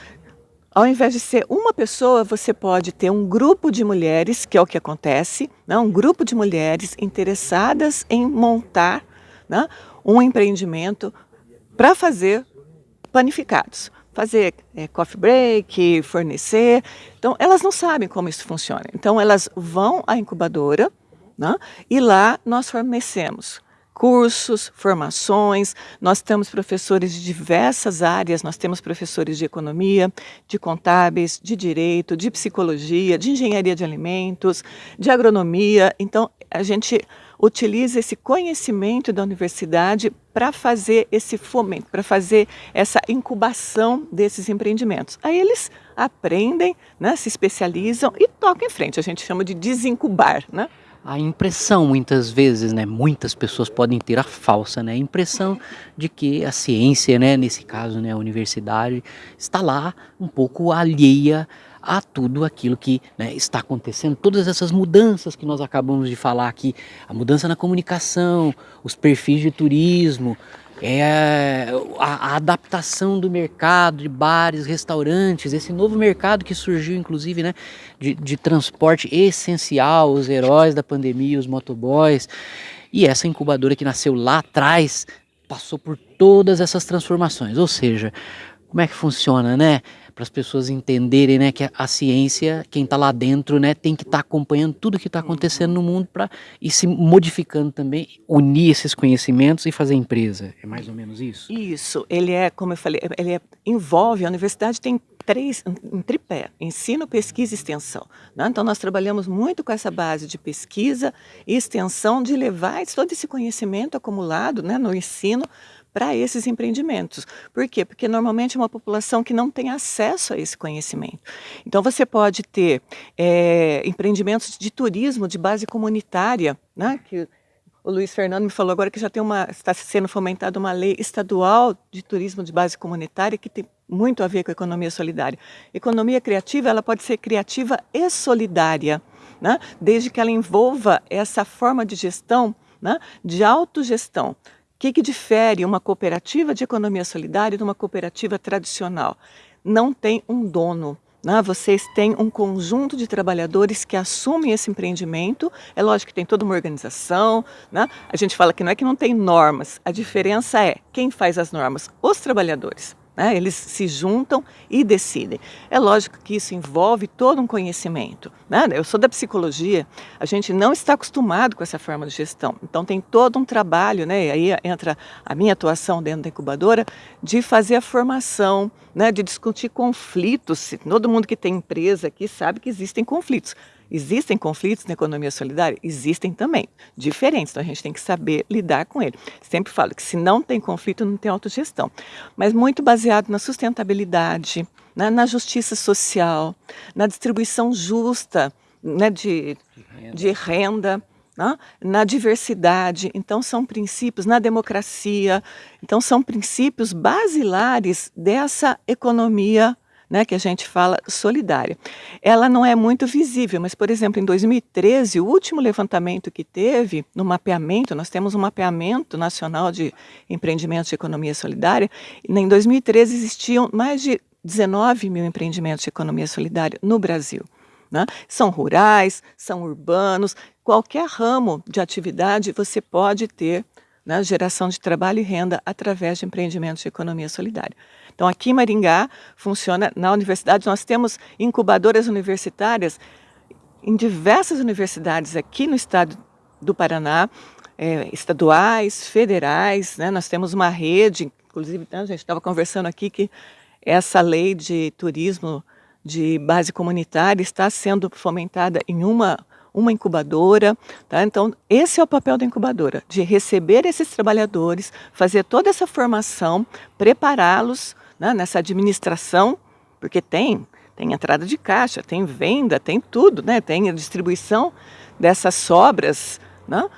Ao invés de ser uma pessoa, você pode ter um grupo de mulheres, que é o que acontece, né? um grupo de mulheres interessadas em montar né? um empreendimento para fazer panificados. Fazer é, coffee break, fornecer. Então, elas não sabem como isso funciona. Então, elas vão à incubadora né? e lá nós fornecemos cursos, formações, nós temos professores de diversas áreas, nós temos professores de economia, de contábeis, de direito, de psicologia, de engenharia de alimentos, de agronomia, então a gente utiliza esse conhecimento da universidade para fazer esse fomento, para fazer essa incubação desses empreendimentos. Aí eles aprendem, né, se especializam e tocam em frente, a gente chama de desincubar, né? A impressão muitas vezes, né, muitas pessoas podem ter a falsa, né, a impressão de que a ciência, né, nesse caso, né, a universidade está lá um pouco alheia a tudo aquilo que né, está acontecendo, todas essas mudanças que nós acabamos de falar aqui, a mudança na comunicação, os perfis de turismo, é a, a, adaptação do mercado de bares, restaurantes, esse novo mercado que surgiu, inclusive, né, de, de transporte essencial, os heróis da pandemia, os motoboys, e essa incubadora que nasceu lá atrás passou por todas essas transformações. Ou seja, como é que funciona, né? Para as pessoas entenderem né, que a, ciência, quem está lá dentro, né, tem que estar tá acompanhando tudo que está acontecendo no mundo para ir se modificando também, unir esses conhecimentos e fazer empresa. É mais ou menos isso? Isso. Ele é, como eu falei, ele é, envolve, a universidade tem três, um tripé, ensino, pesquisa e extensão. Né? Então nós trabalhamos muito com essa base de pesquisa e extensão, de levar todo esse conhecimento acumulado né, no ensino para esses empreendimentos. Por quê? Porque normalmente é uma população que não tem acesso a esse conhecimento. Então você pode ter é, empreendimentos de turismo de base comunitária, né? que o Luiz Fernando me falou agora que já tem uma, está sendo fomentada uma lei estadual de turismo de base comunitária que tem muito a ver com a economia solidária. Economia criativa, ela pode ser criativa e solidária, né? desde que ela envolva essa forma de gestão, né? de autogestão que, que difere uma cooperativa de economia solidária de uma cooperativa tradicional? Não tem um dono. Né? Vocês têm um conjunto de trabalhadores que assumem esse empreendimento. É lógico que tem toda uma organização. Né? A gente fala que não é que não tem normas. A diferença é quem faz as normas? Os trabalhadores. Né? Eles se juntam e decidem. É lógico que isso envolve todo um conhecimento. Né? Eu sou da psicologia, a gente não está acostumado com essa forma de gestão. Então tem todo um trabalho, né? aí entra a minha atuação dentro da incubadora, de fazer a formação, né? de discutir conflitos. Todo mundo que tem empresa aqui sabe que existem conflitos. Existem conflitos na economia solidária? Existem também, diferentes, então a gente tem que saber lidar com ele. Sempre falo que se não tem conflito, não tem autogestão. Mas muito baseado na sustentabilidade, na, na justiça social, na distribuição justa né, de, de renda. Né? na diversidade, então são princípios, na democracia, então são princípios basilares dessa economia né, que a gente fala solidária. Ela não é muito visível, mas, por exemplo, em 2013, o último levantamento que teve no mapeamento, nós temos um mapeamento nacional de empreendimentos de economia solidária, em 2013 existiam mais de 19 mil empreendimentos de economia solidária no Brasil. Né? São rurais, são urbanos, qualquer ramo de atividade você pode ter né, geração de trabalho e renda através de empreendimentos de economia solidária. Então, aqui em Maringá, funciona na universidade, nós temos incubadoras universitárias em diversas universidades aqui no estado do Paraná, é, estaduais, federais, né? nós temos uma rede, inclusive né, a gente estava conversando aqui que essa lei de turismo de base comunitária está sendo fomentada em uma uma incubadora. Tá? Então, esse é o papel da incubadora, de receber esses trabalhadores, fazer toda essa formação, prepará-los né, nessa administração, porque tem, tem entrada de caixa, tem venda, tem tudo, né, tem a distribuição dessas sobras. Né?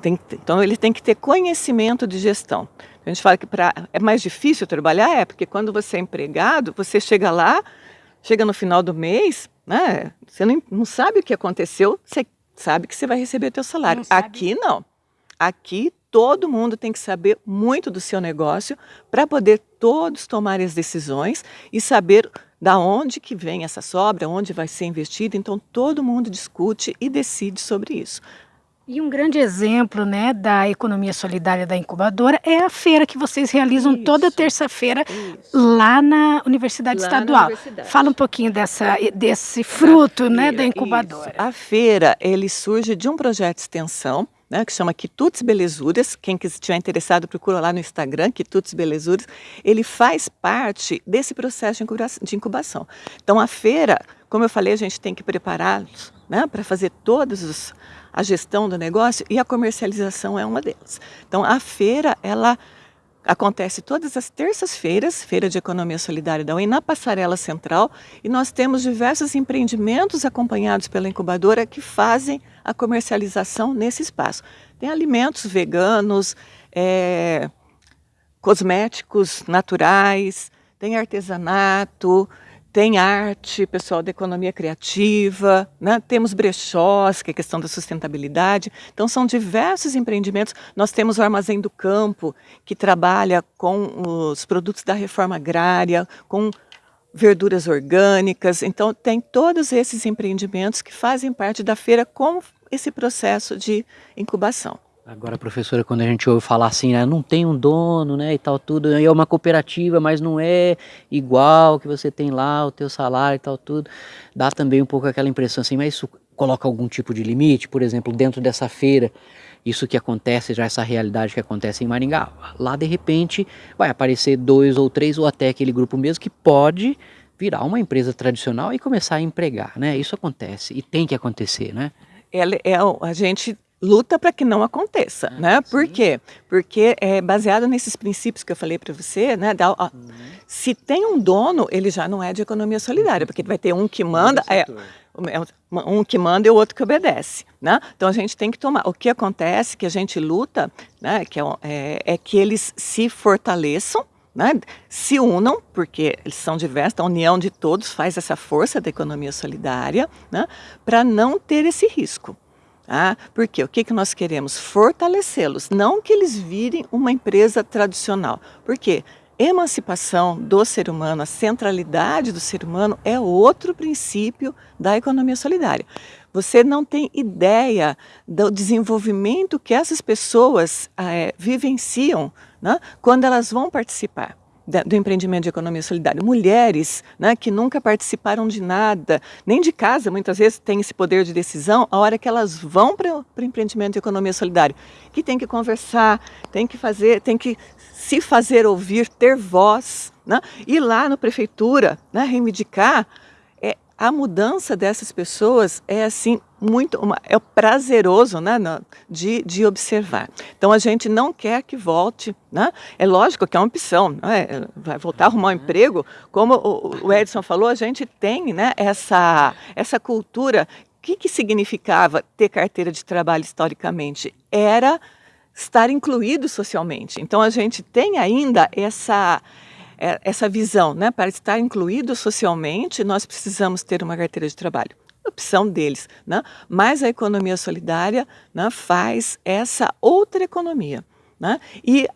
Tem, então, ele tem que ter conhecimento de gestão. A gente fala que pra, é mais difícil trabalhar, é porque quando você é empregado, você chega lá, chega no final do mês, né? Você não, não sabe o que aconteceu, você sabe que você vai receber o teu salário. Não Aqui não. Aqui todo mundo tem que saber muito do seu negócio para poder todos tomar as decisões e saber da onde que vem essa sobra, onde vai ser investido. Então todo mundo discute e decide sobre isso. E um grande exemplo né, da economia solidária da incubadora é a feira que vocês realizam isso, toda terça-feira lá na Universidade lá Estadual. Na universidade. Fala um pouquinho dessa, desse fruto né, da incubadora. Isso. A feira ele surge de um projeto de extensão né, que chama Quitutes Belezuras. Quem estiver interessado, procura lá no Instagram, Quitutes Belezuras. Ele faz parte desse processo de incubação. Então, a feira, como eu falei, a gente tem que prepará-los né, para fazer todos os a gestão do negócio e a comercialização é uma delas. Então, a feira, ela acontece todas as terças-feiras, Feira de Economia Solidária da UEM, na Passarela Central, e nós temos diversos empreendimentos acompanhados pela incubadora que fazem a comercialização nesse espaço. Tem alimentos veganos, é, cosméticos naturais, tem artesanato, tem arte, pessoal da economia criativa, né? temos brechós, que é questão da sustentabilidade. Então, são diversos empreendimentos. Nós temos o Armazém do Campo, que trabalha com os produtos da reforma agrária, com verduras orgânicas. Então, tem todos esses empreendimentos que fazem parte da feira com esse processo de incubação. Agora, professora, quando a gente ouve falar assim, né, não tem um dono, né, e tal, tudo, é uma cooperativa, mas não é igual que você tem lá, o teu salário e tal, tudo, dá também um pouco aquela impressão assim, mas isso coloca algum tipo de limite, por exemplo, dentro dessa feira, isso que acontece, já essa realidade que acontece em Maringá, lá de repente vai aparecer dois ou três, ou até aquele grupo mesmo, que pode virar uma empresa tradicional e começar a empregar, né, isso acontece, e tem que acontecer, né. É, é, a gente luta para que não aconteça, ah, né? Sim. Por quê? Porque é baseado nesses princípios que eu falei para você, né? Da, ó, uhum. Se tem um dono, ele já não é de economia solidária, porque vai ter um que manda, é, é um que manda e o outro que obedece, né? Então a gente tem que tomar. O que acontece que a gente luta, né? Que é, é, é que eles se fortaleçam. Né, se unam, porque eles são diversos, a união de todos faz essa força da economia solidária, né, para não ter esse risco. Ah, porque o que, que nós queremos? Fortalecê-los, não que eles virem uma empresa tradicional. Por quê? Emancipação do ser humano, a centralidade do ser humano é outro princípio da economia solidária. Você não tem ideia do desenvolvimento que essas pessoas é, vivenciam né, quando elas vão participar do empreendimento de economia solidária. Mulheres né, que nunca participaram de nada, nem de casa, muitas vezes têm esse poder de decisão, a hora que elas vão para o empreendimento de economia solidária, que tem que conversar, tem que fazer, tem que se fazer ouvir, ter voz, né, ir lá na prefeitura, né, reivindicar a mudança dessas pessoas é assim muito uma, é prazeroso né, de, de observar. Então a gente não quer que volte, né? É lógico que é uma opção, né? vai voltar a arrumar um uhum. emprego, como o, o Edson falou, a gente tem né, essa, essa cultura. O que, que significava ter carteira de trabalho historicamente? Era estar incluído socialmente. Então a gente tem ainda essa é, essa visão, né? Para estar incluído socialmente, nós precisamos ter uma carteira de trabalho. Opção deles, né? Mas a economia solidária né, faz essa outra economia, né? E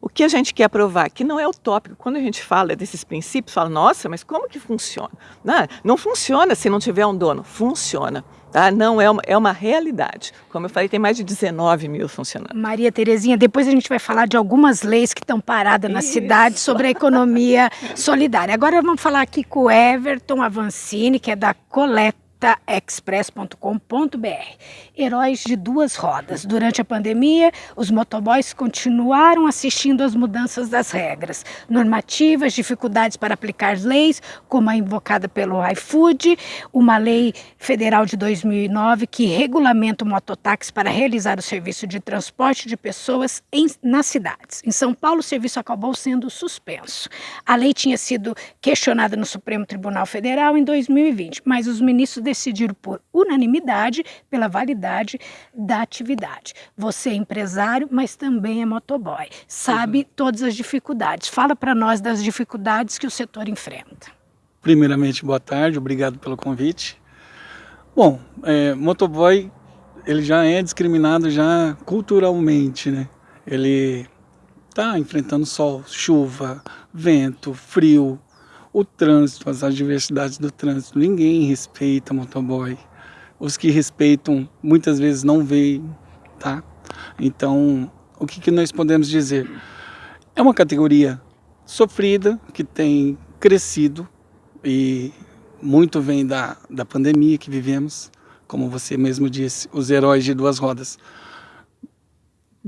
o que a gente quer provar que não é utópico. Quando a gente fala desses princípios, fala, nossa, mas como que funciona? Não, não funciona se não tiver um dono. Funciona. Tá? Não é uma, é uma realidade. Como eu falei, tem mais de 19 mil funcionando. Maria Terezinha, depois a gente vai falar de algumas leis que estão paradas na Isso. cidade sobre a economia solidária. Agora vamos falar aqui com o Everton Avancini, que é da Coleta taexpress.com.br. Heróis de duas rodas. Durante a pandemia, os motoboys continuaram assistindo às mudanças das regras, normativas, dificuldades para aplicar leis, como a invocada pelo iFood, uma lei federal de 2009 que regulamenta o mototáxi para realizar o serviço de transporte de pessoas em, nas cidades. Em São Paulo, o serviço acabou sendo suspenso. A lei tinha sido questionada no Supremo Tribunal Federal em 2020, mas os ministros decidiram por unanimidade pela validade da atividade. Você é empresário, mas também é motoboy. Sabe uhum. todas as dificuldades. Fala para nós das dificuldades que o setor enfrenta. Primeiramente, boa tarde, obrigado pelo convite. Bom, é, motoboy ele já é discriminado já culturalmente, né? Ele está enfrentando sol, chuva, vento, frio, o trânsito, as adversidades do trânsito. Ninguém respeita motoboy. Os que respeitam muitas vezes não veem, tá? Então, o que, que nós podemos dizer? É uma categoria sofrida, que tem crescido e muito vem da, da pandemia que vivemos, como você mesmo disse, os heróis de duas rodas.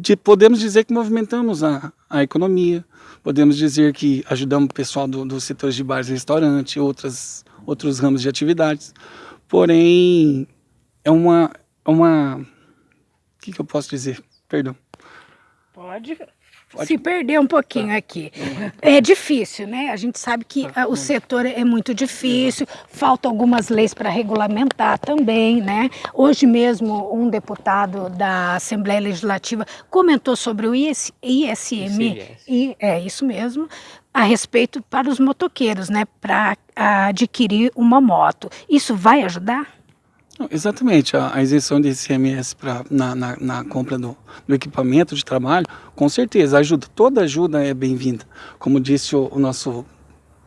De, podemos dizer que movimentamos a, a economia, podemos dizer que ajudamos o pessoal do, do setor de bares e restaurantes, outras, outros ramos de atividades, porém é uma, é uma, o que, que eu posso dizer? Perdão. Pode. Se perder um pouquinho aqui. É difícil, né? A gente sabe que ah, o setor é muito difícil, faltam algumas leis para regulamentar também, né? Hoje mesmo um deputado da Assembleia Legislativa comentou sobre o IS, ISM, e é isso mesmo, a respeito para os motoqueiros, né? Para adquirir uma moto. Isso vai ajudar? Exatamente, a, a isenção de ICMS pra, na, na, na compra do, do, equipamento de trabalho, com certeza, ajuda, toda ajuda é bem-vinda. Como disse o, o, nosso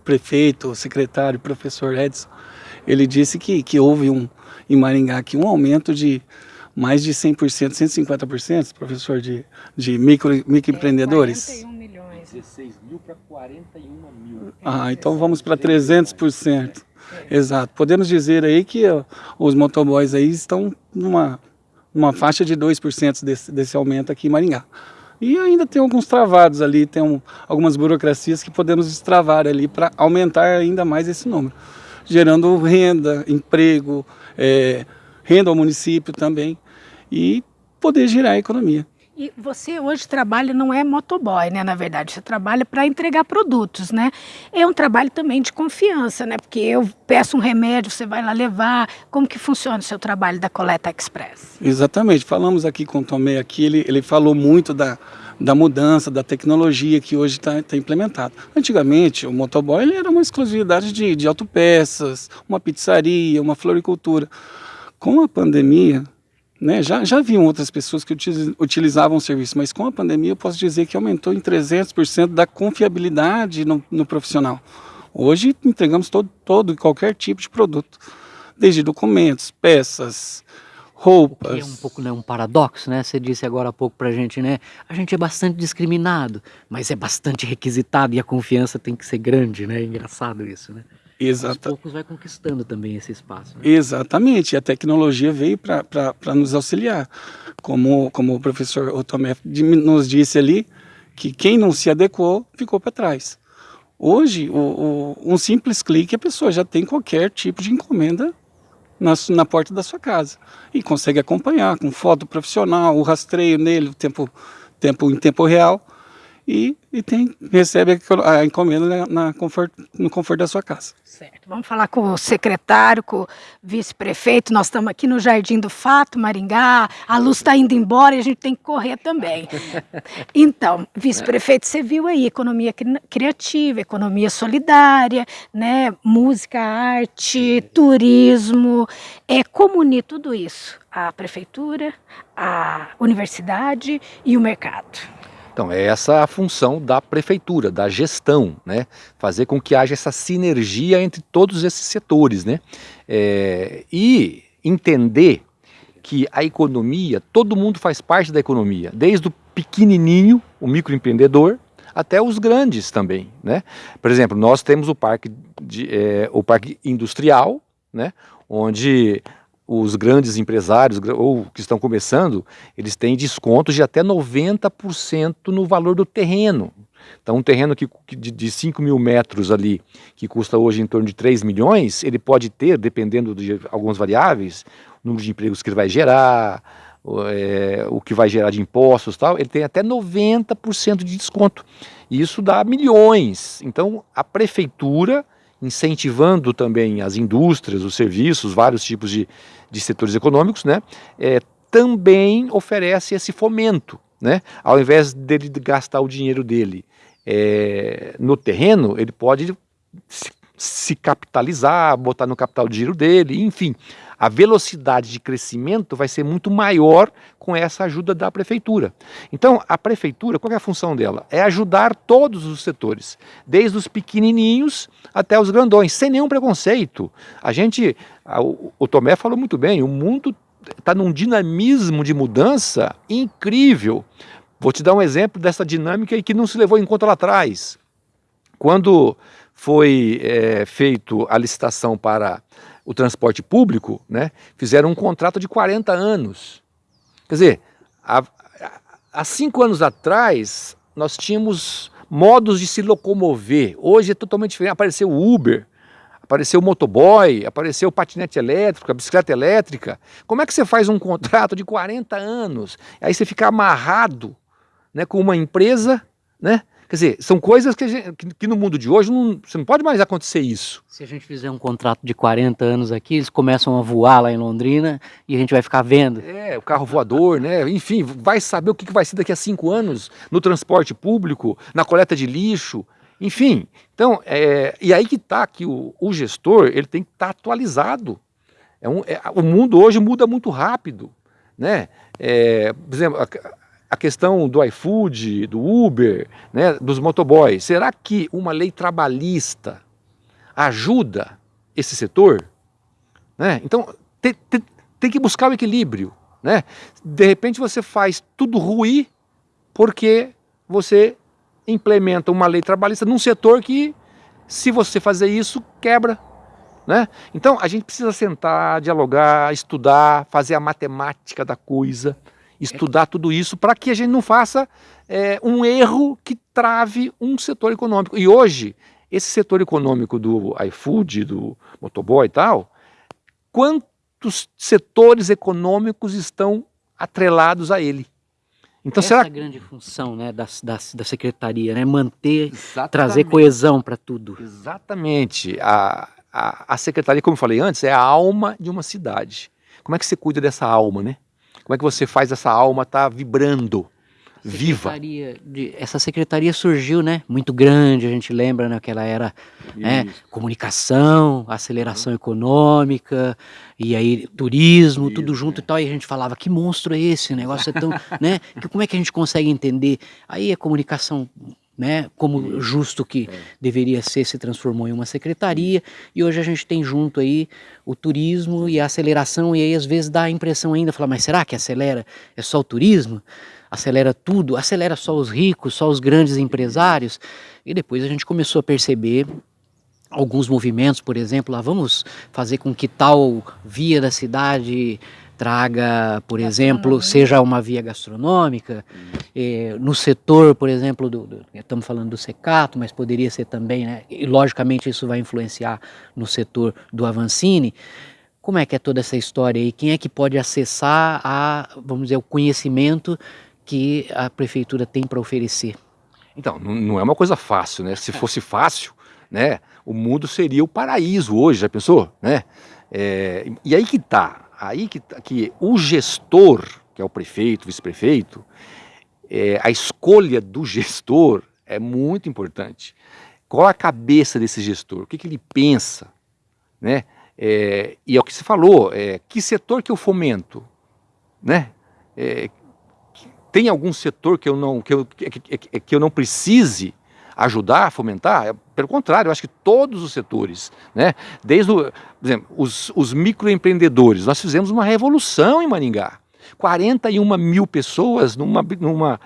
prefeito, o secretário, professor Edson, ele disse que, que houve um, em Maringá aqui um aumento de mais de 100%, 150%, professor, de, de micro, microempreendedores. É, 41 milhões. 16 mil para 41 mil. Ah, então vamos para 300%. Exato. Podemos dizer aí que os motoboys aí estão numa, numa faixa de 2% desse, desse aumento aqui em Maringá. E ainda tem alguns travados ali, tem um, algumas burocracias que podemos destravar ali para aumentar ainda mais esse número. Gerando renda, emprego, é, renda ao município também e poder girar a economia. E você hoje trabalha, não é motoboy, né, na verdade, você trabalha para entregar produtos, né? É um trabalho também de confiança, né? Porque eu peço um remédio, você vai lá levar. Como que funciona o seu trabalho da Coleta Express? Exatamente, falamos aqui com o Tomé, aqui ele, ele falou muito da, da mudança, da tecnologia que hoje está tá implementada. Antigamente, o motoboy ele era uma exclusividade de, de autopeças, uma pizzaria, uma floricultura. Com a pandemia, né? Já, já haviam outras pessoas que utilizavam o serviço, mas com a pandemia eu posso dizer que aumentou em 300% da confiabilidade no, no, profissional. Hoje entregamos todo, todo e qualquer tipo de produto, desde documentos, peças, roupas. É um pouco né, um paradoxo, né? Você disse agora há pouco para gente, né? A gente é bastante discriminado, mas é bastante requisitado e a confiança tem que ser grande, né? É engraçado isso, né? Exata... Aos poucos vai conquistando também esse espaço. Né? Exatamente, e a tecnologia veio para nos auxiliar. Como, como o professor Otomé nos disse ali, que quem não se adequou ficou para trás. Hoje, o, o, um simples clique, a pessoa já tem qualquer tipo de encomenda na, na porta da sua casa. E consegue acompanhar com foto profissional, o rastreio nele, o tempo, tempo em tempo real e, e tem, recebe a encomenda na, na no conforto da sua casa. Certo. Vamos falar com o secretário, com o vice-prefeito. Nós estamos aqui no Jardim do Fato, Maringá. A luz está indo embora e a gente tem que correr também. Então, vice-prefeito, você viu aí economia criativa, economia solidária, né? música, arte, turismo. É, como unir tudo isso? A prefeitura, a universidade e o mercado. Então, é essa a função da prefeitura, da gestão, né? Fazer com que haja essa sinergia entre todos esses setores, né? É, e entender que a economia, todo mundo faz parte da economia, desde o pequenininho, o microempreendedor, até os grandes também, né? Por exemplo, nós temos o parque, de, é, o parque industrial, né? Onde os grandes empresários ou que estão começando, eles têm descontos de até 90% no valor do terreno. Então, um terreno que, de, de 5 mil metros ali, que custa hoje em torno de 3 milhões, ele pode ter, dependendo de algumas variáveis, o número de empregos que ele vai gerar, é, o que vai gerar de impostos tal, ele tem até 90% de desconto. E isso dá milhões. Então, a prefeitura incentivando também as indústrias, os serviços, vários tipos de, de setores econômicos, né, é, também oferece esse fomento. Né? Ao invés dele gastar o dinheiro dele é, no terreno, ele pode se, se capitalizar, botar no capital de giro dele, enfim a velocidade de crescimento vai ser muito maior com essa ajuda da prefeitura. Então, a prefeitura, qual é a função dela? É ajudar todos os setores, desde os pequenininhos até os grandões, sem nenhum preconceito. A gente, o, Tomé falou muito bem, o mundo está num dinamismo de mudança incrível. Vou te dar um exemplo dessa dinâmica que não se levou em conta lá atrás. Quando foi é, feito a licitação para o transporte público, né, fizeram um contrato de 40 anos. Quer dizer, há, há cinco anos atrás, nós tínhamos modos de se locomover. Hoje é totalmente diferente. Apareceu o Uber, apareceu o motoboy, apareceu o patinete elétrico, a bicicleta elétrica. Como é que você faz um contrato de 40 anos? Aí você fica amarrado né, com uma empresa né? Quer dizer, são coisas que, gente, que, no mundo de hoje não, você não pode mais acontecer isso. Se a gente fizer um contrato de 40 anos aqui, eles começam a voar lá em Londrina e a gente vai ficar vendo. É, o carro voador, né? Enfim, vai saber o que vai ser daqui a cinco anos no transporte público, na coleta de lixo, enfim. Então, é, e aí que está que o, o, gestor ele tem que estar tá atualizado. É um, é, o mundo hoje muda muito rápido, né? É, por exemplo, a questão do iFood, do Uber, né, dos motoboys. Será que uma lei trabalhista ajuda esse setor? Né? Então, tem, tem, tem, que buscar o equilíbrio. Né? De repente você faz tudo ruim porque você implementa uma lei trabalhista num setor que, se você fazer isso, quebra. Né? Então, a gente precisa sentar, dialogar, estudar, fazer a matemática da coisa estudar tudo isso para que a gente não faça é, um erro que trave um setor econômico. E hoje, esse setor econômico do iFood, do motoboy e tal, quantos setores econômicos estão atrelados a ele? Então, Essa será... é a grande função né, da, da, da secretaria, né? manter, Exatamente. trazer coesão para tudo. Exatamente. A, a, a secretaria, como eu falei antes, é a alma de uma cidade. Como é que você cuida dessa alma, né? Como é que você faz essa alma estar tá vibrando, viva? De, essa secretaria surgiu, né? Muito grande, a gente lembra naquela né, era né, comunicação, aceleração uhum. econômica, e aí turismo, Isso, tudo junto é. e tal. E a gente falava, que monstro é esse? O negócio é tão, né? Que, como é que a gente consegue entender? Aí a comunicação né, como justo que é. deveria ser, se transformou em uma secretaria, e hoje a gente tem junto aí o turismo e a aceleração, e aí às vezes dá a impressão ainda, falar, mas será que acelera é só o turismo? Acelera tudo? Acelera só os ricos, só os grandes empresários? E depois a gente começou a perceber alguns movimentos, por exemplo, lá vamos fazer com que tal via da cidade traga, por exemplo, seja uma via gastronômica, eh, no setor, por exemplo, do, do, estamos falando do secato, mas poderia ser também, né, e logicamente isso vai influenciar no setor do Avancini, como é que é toda essa história aí? Quem é que pode acessar a, vamos dizer, o conhecimento que a prefeitura tem para oferecer? Então, não é uma coisa fácil, né? Se fosse fácil, né, o mundo seria o paraíso hoje, já pensou? Né? É, e aí que tá, aí que, que o gestor, que é o prefeito, vice-prefeito, é, a escolha do gestor é muito importante. Qual a cabeça desse gestor? O que, que ele pensa? Né? É, e é o que você falou, é, que setor que eu fomento? Né? É, tem algum setor que eu não, que eu, que, que, que eu não precise ajudar fomentar? É, pelo contrário, eu acho que todos os setores, né? desde o, por exemplo, os, os microempreendedores, nós fizemos uma revolução em Maringá. 41 mil pessoas numa, numa,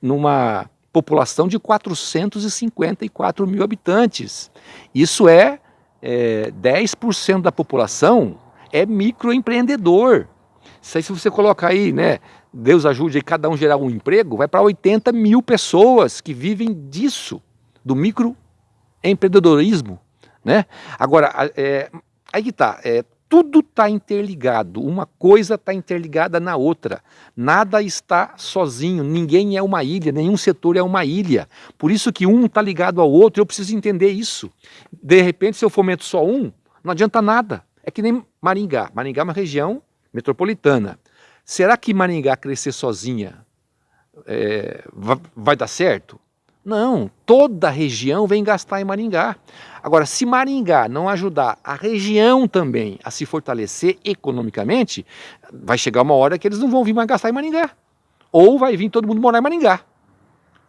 numa população de 454 mil habitantes. Isso é, é 10% da população é microempreendedor. Se você colocar aí, né, Deus ajude cada um gerar um emprego, vai para 80 mil pessoas que vivem disso, do microempreendedorismo. Né? Agora, é, aí que está, é, tudo está interligado, uma coisa está interligada na outra. Nada está sozinho, ninguém é uma ilha, nenhum setor é uma ilha. Por isso que um está ligado ao outro, eu preciso entender isso. De repente, se eu fomento só um, não adianta nada. É que nem Maringá. Maringá é uma região metropolitana. Será que Maringá crescer sozinha é, vai, dar certo? Não, toda a região vem gastar em Maringá. Agora, se Maringá não ajudar a região também a se fortalecer economicamente, vai chegar uma hora que eles não vão vir mais gastar em Maringá. Ou vai vir todo mundo morar em Maringá.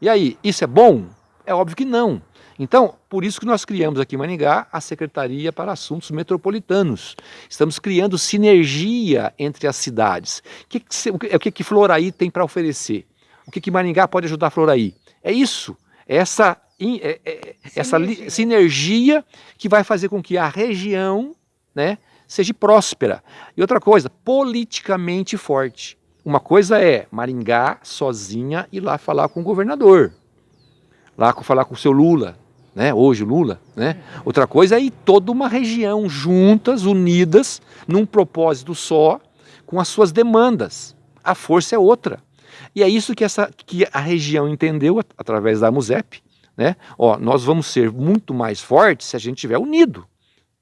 E aí, isso é bom? É óbvio que não. Então, por isso que nós criamos aqui em Maningá a Secretaria para Assuntos Metropolitanos. Estamos criando sinergia entre as cidades. O que, que, o que, que Floraí tem para oferecer? O que, que Maringá pode ajudar Floraí? É isso, essa, é, é, essa sinergia. sinergia que vai fazer com que a região né, seja próspera. E outra coisa, politicamente forte. Uma coisa é Maringá sozinha ir lá falar com o governador, lá falar com o seu Lula, né? hoje Lula. Né? Outra coisa é ir toda uma região juntas, unidas, num propósito só, com as suas demandas. A força é outra. E é isso que, essa, que a região entendeu através da MUSEP, né? Ó, nós vamos ser muito mais fortes se a gente estiver unido.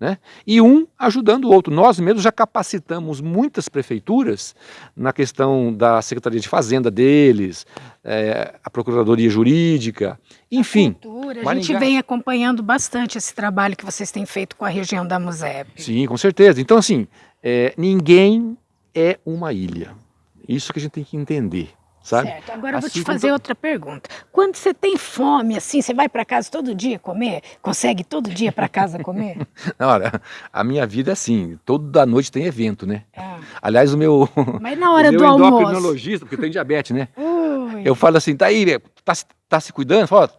Né? E um ajudando o outro. Nós mesmos já capacitamos muitas prefeituras na questão da Secretaria de Fazenda deles, é, a Procuradoria Jurídica, enfim. A, cultura, a gente vem acompanhando bastante esse trabalho que vocês têm feito com a região da MUSEP. Sim, com certeza. Então, assim, é, ninguém é uma ilha. Isso que a gente tem que entender. Sabe? Certo. Agora assim eu vou te fazer outra pergunta. Quando você tem fome, assim, você vai para casa todo dia comer? Consegue todo dia para casa comer? Olha, a minha vida é assim, toda noite tem evento, né? É. Aliás, o meu... Mas na hora do almoço... endocrinologista, porque tem diabetes, né? Ui. Eu falo assim, tá aí, tá, tá se cuidando? Fala,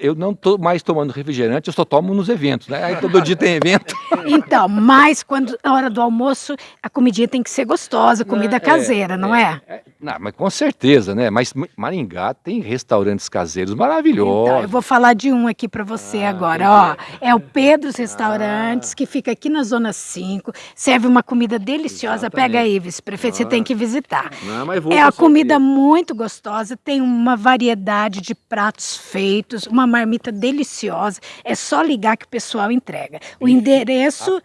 eu não estou mais tomando refrigerante, eu só tomo nos eventos, né? Aí todo dia tem evento. Então, mas quando na hora do almoço, a comidinha tem que ser gostosa, comida não, é, caseira, é, não é? é? é? Não, mas com certeza, né? Mas Maringá tem restaurantes caseiros maravilhosos. Então, eu vou falar de um aqui para você ah, agora, ó. É o Pedro's Restaurantes, ah. que fica aqui na Zona 5, serve uma comida deliciosa. Exatamente. Pega aí, vice-prefeito, você tem que visitar. Não, mas vou é a comida muito gostosa, tem uma variedade de pratos feitos, uma marmita deliciosa. É só ligar que o pessoal entrega. O endereço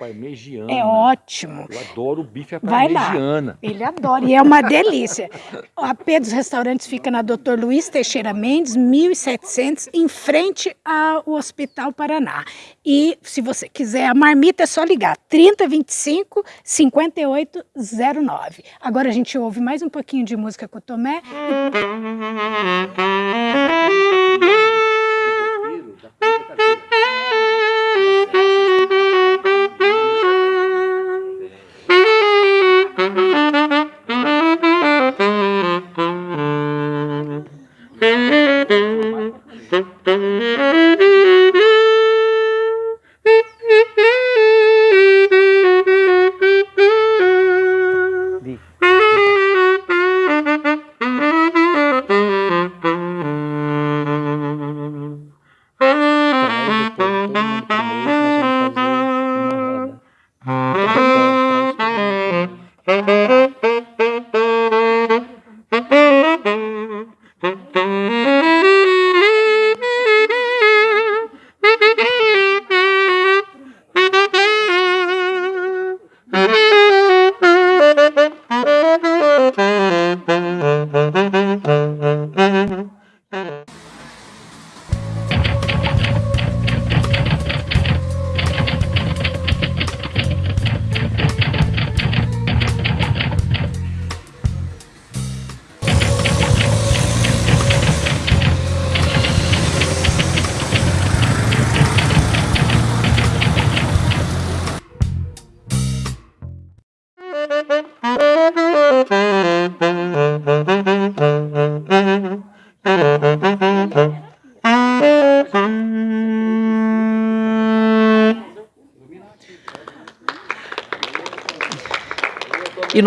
é ótimo. Eu adoro o bife à parmegiana. Ele adora e é uma delícia. A P dos Restaurantes fica na Dr. Luiz Teixeira Mendes, 1700, em frente ao Hospital Paraná. E se você quiser a marmita, é só ligar 3025 5809. Agora a gente ouve mais um pouquinho de música com o Tomé. E do that.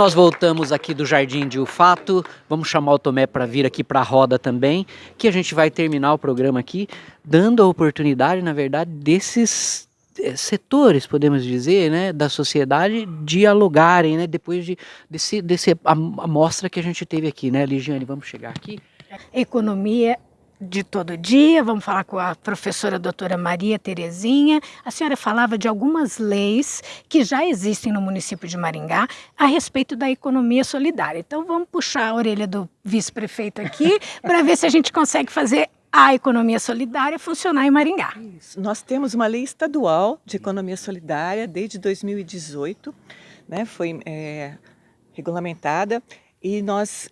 Nós voltamos aqui do Jardim de Ufato, vamos chamar o Tomé para vir aqui para a roda também, que a gente vai terminar o programa aqui, dando a oportunidade, na verdade, desses eh, setores, podemos dizer, né, da sociedade dialogarem, né, depois de, desse, desse amostra que a gente teve aqui, né, Ligiane, vamos chegar aqui? Economia de todo dia, vamos falar com a professora doutora Maria Terezinha. A senhora falava de algumas leis que já existem no município de Maringá a respeito da economia solidária. Então vamos puxar a orelha do vice-prefeito aqui para ver se a gente consegue fazer a economia solidária funcionar em Maringá. Isso. Nós temos uma lei estadual de economia solidária desde 2018, né, foi é, regulamentada e nós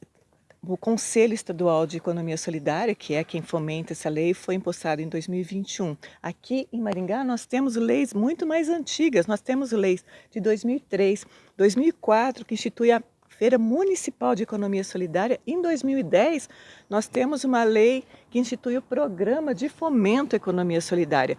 o Conselho Estadual de Economia Solidária, que é quem fomenta essa lei, foi impostado em 2021. Aqui em Maringá nós temos leis muito mais antigas, nós temos leis de 2003, 2004, que institui a Feira Municipal de Economia Solidária. Em 2010, nós temos uma lei que institui o Programa de Fomento à Economia Solidária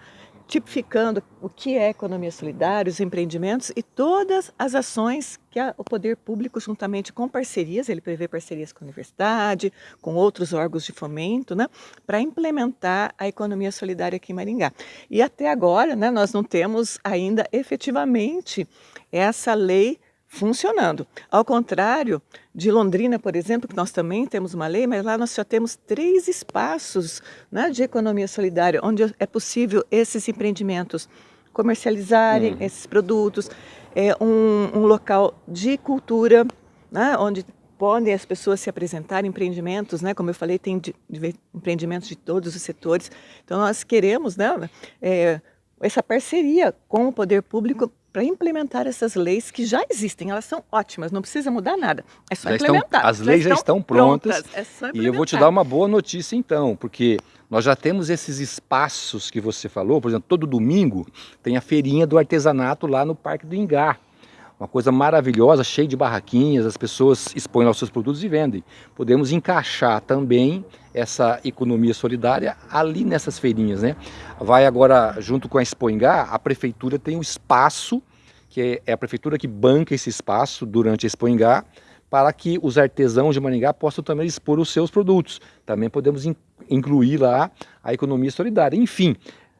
tipificando o que é economia solidária, os empreendimentos e todas as ações que o poder público, juntamente com parcerias, ele prevê parcerias com a universidade, com outros órgãos de fomento, né, para implementar a economia solidária aqui em Maringá. E até agora, né, nós não temos ainda efetivamente essa lei funcionando. Ao contrário de Londrina, por exemplo, que nós também temos uma lei, mas lá nós já temos três espaços né, de economia solidária, onde é possível esses empreendimentos comercializarem hum. esses produtos, é um, um local de cultura, né, onde podem as pessoas se apresentar empreendimentos, né? Como eu falei, tem de, de, empreendimentos de todos os setores. Então nós queremos, né? É, essa parceria com o poder público para implementar essas leis que já existem. Elas são ótimas, não precisa mudar nada. É só já implementar. Estão, as leis já estão, prontas. prontas é e eu vou te dar uma boa notícia então, porque nós já temos esses espaços que você falou, por exemplo, todo domingo tem a feirinha do artesanato lá no Parque do Ingá uma coisa maravilhosa, cheia de barraquinhas, as pessoas expõem os seus produtos e vendem. Podemos encaixar também essa economia solidária ali nessas feirinhas, né? Vai agora, junto com a Expoingá, a prefeitura tem um espaço, que é a prefeitura que banca esse espaço durante a Expoingá, para que os artesãos de Maringá possam também expor os seus produtos. Também podemos incluir lá a economia solidária. Enfim,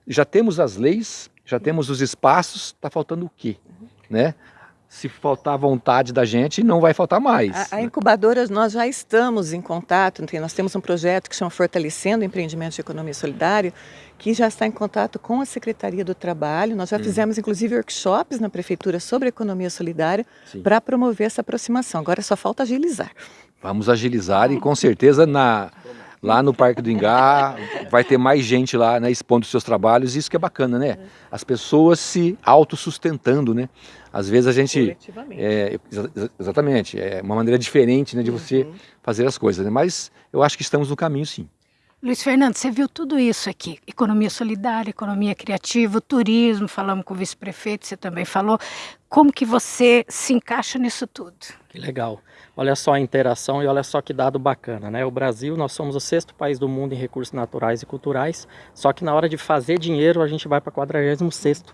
já temos as leis, já temos os espaços, está faltando o quê? Né? Se faltar vontade da gente, não vai faltar mais. A, a incubadora, nós já estamos em contato, nós temos um projeto que chama Fortalecendo o Empreendimento de Economia Solidária, que já está em contato com a Secretaria do Trabalho. Nós já hum. fizemos, inclusive, workshops na Prefeitura sobre economia solidária para promover essa aproximação. Agora só falta agilizar. Vamos agilizar e com certeza na lá no Parque do Ingá, vai ter mais gente lá, né, expondo seus trabalhos, isso que é bacana, né? As pessoas se autossustentando, né? Às vezes a gente... É, exatamente, é uma maneira diferente né, de você uhum. fazer as coisas, né? Mas eu acho que estamos no caminho, sim. Luiz Fernando, você viu tudo isso aqui, economia solidária, economia criativa, turismo, falamos com o vice-prefeito, você também falou. Como que você se encaixa nisso tudo? Que legal. Olha só a interação e olha só que dado bacana, né? O Brasil, nós somos o sexto país do mundo em recursos naturais e culturais, só que na hora de fazer dinheiro a gente vai para 46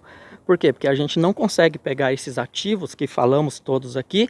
Por quê? Porque a gente não consegue pegar esses ativos que falamos todos aqui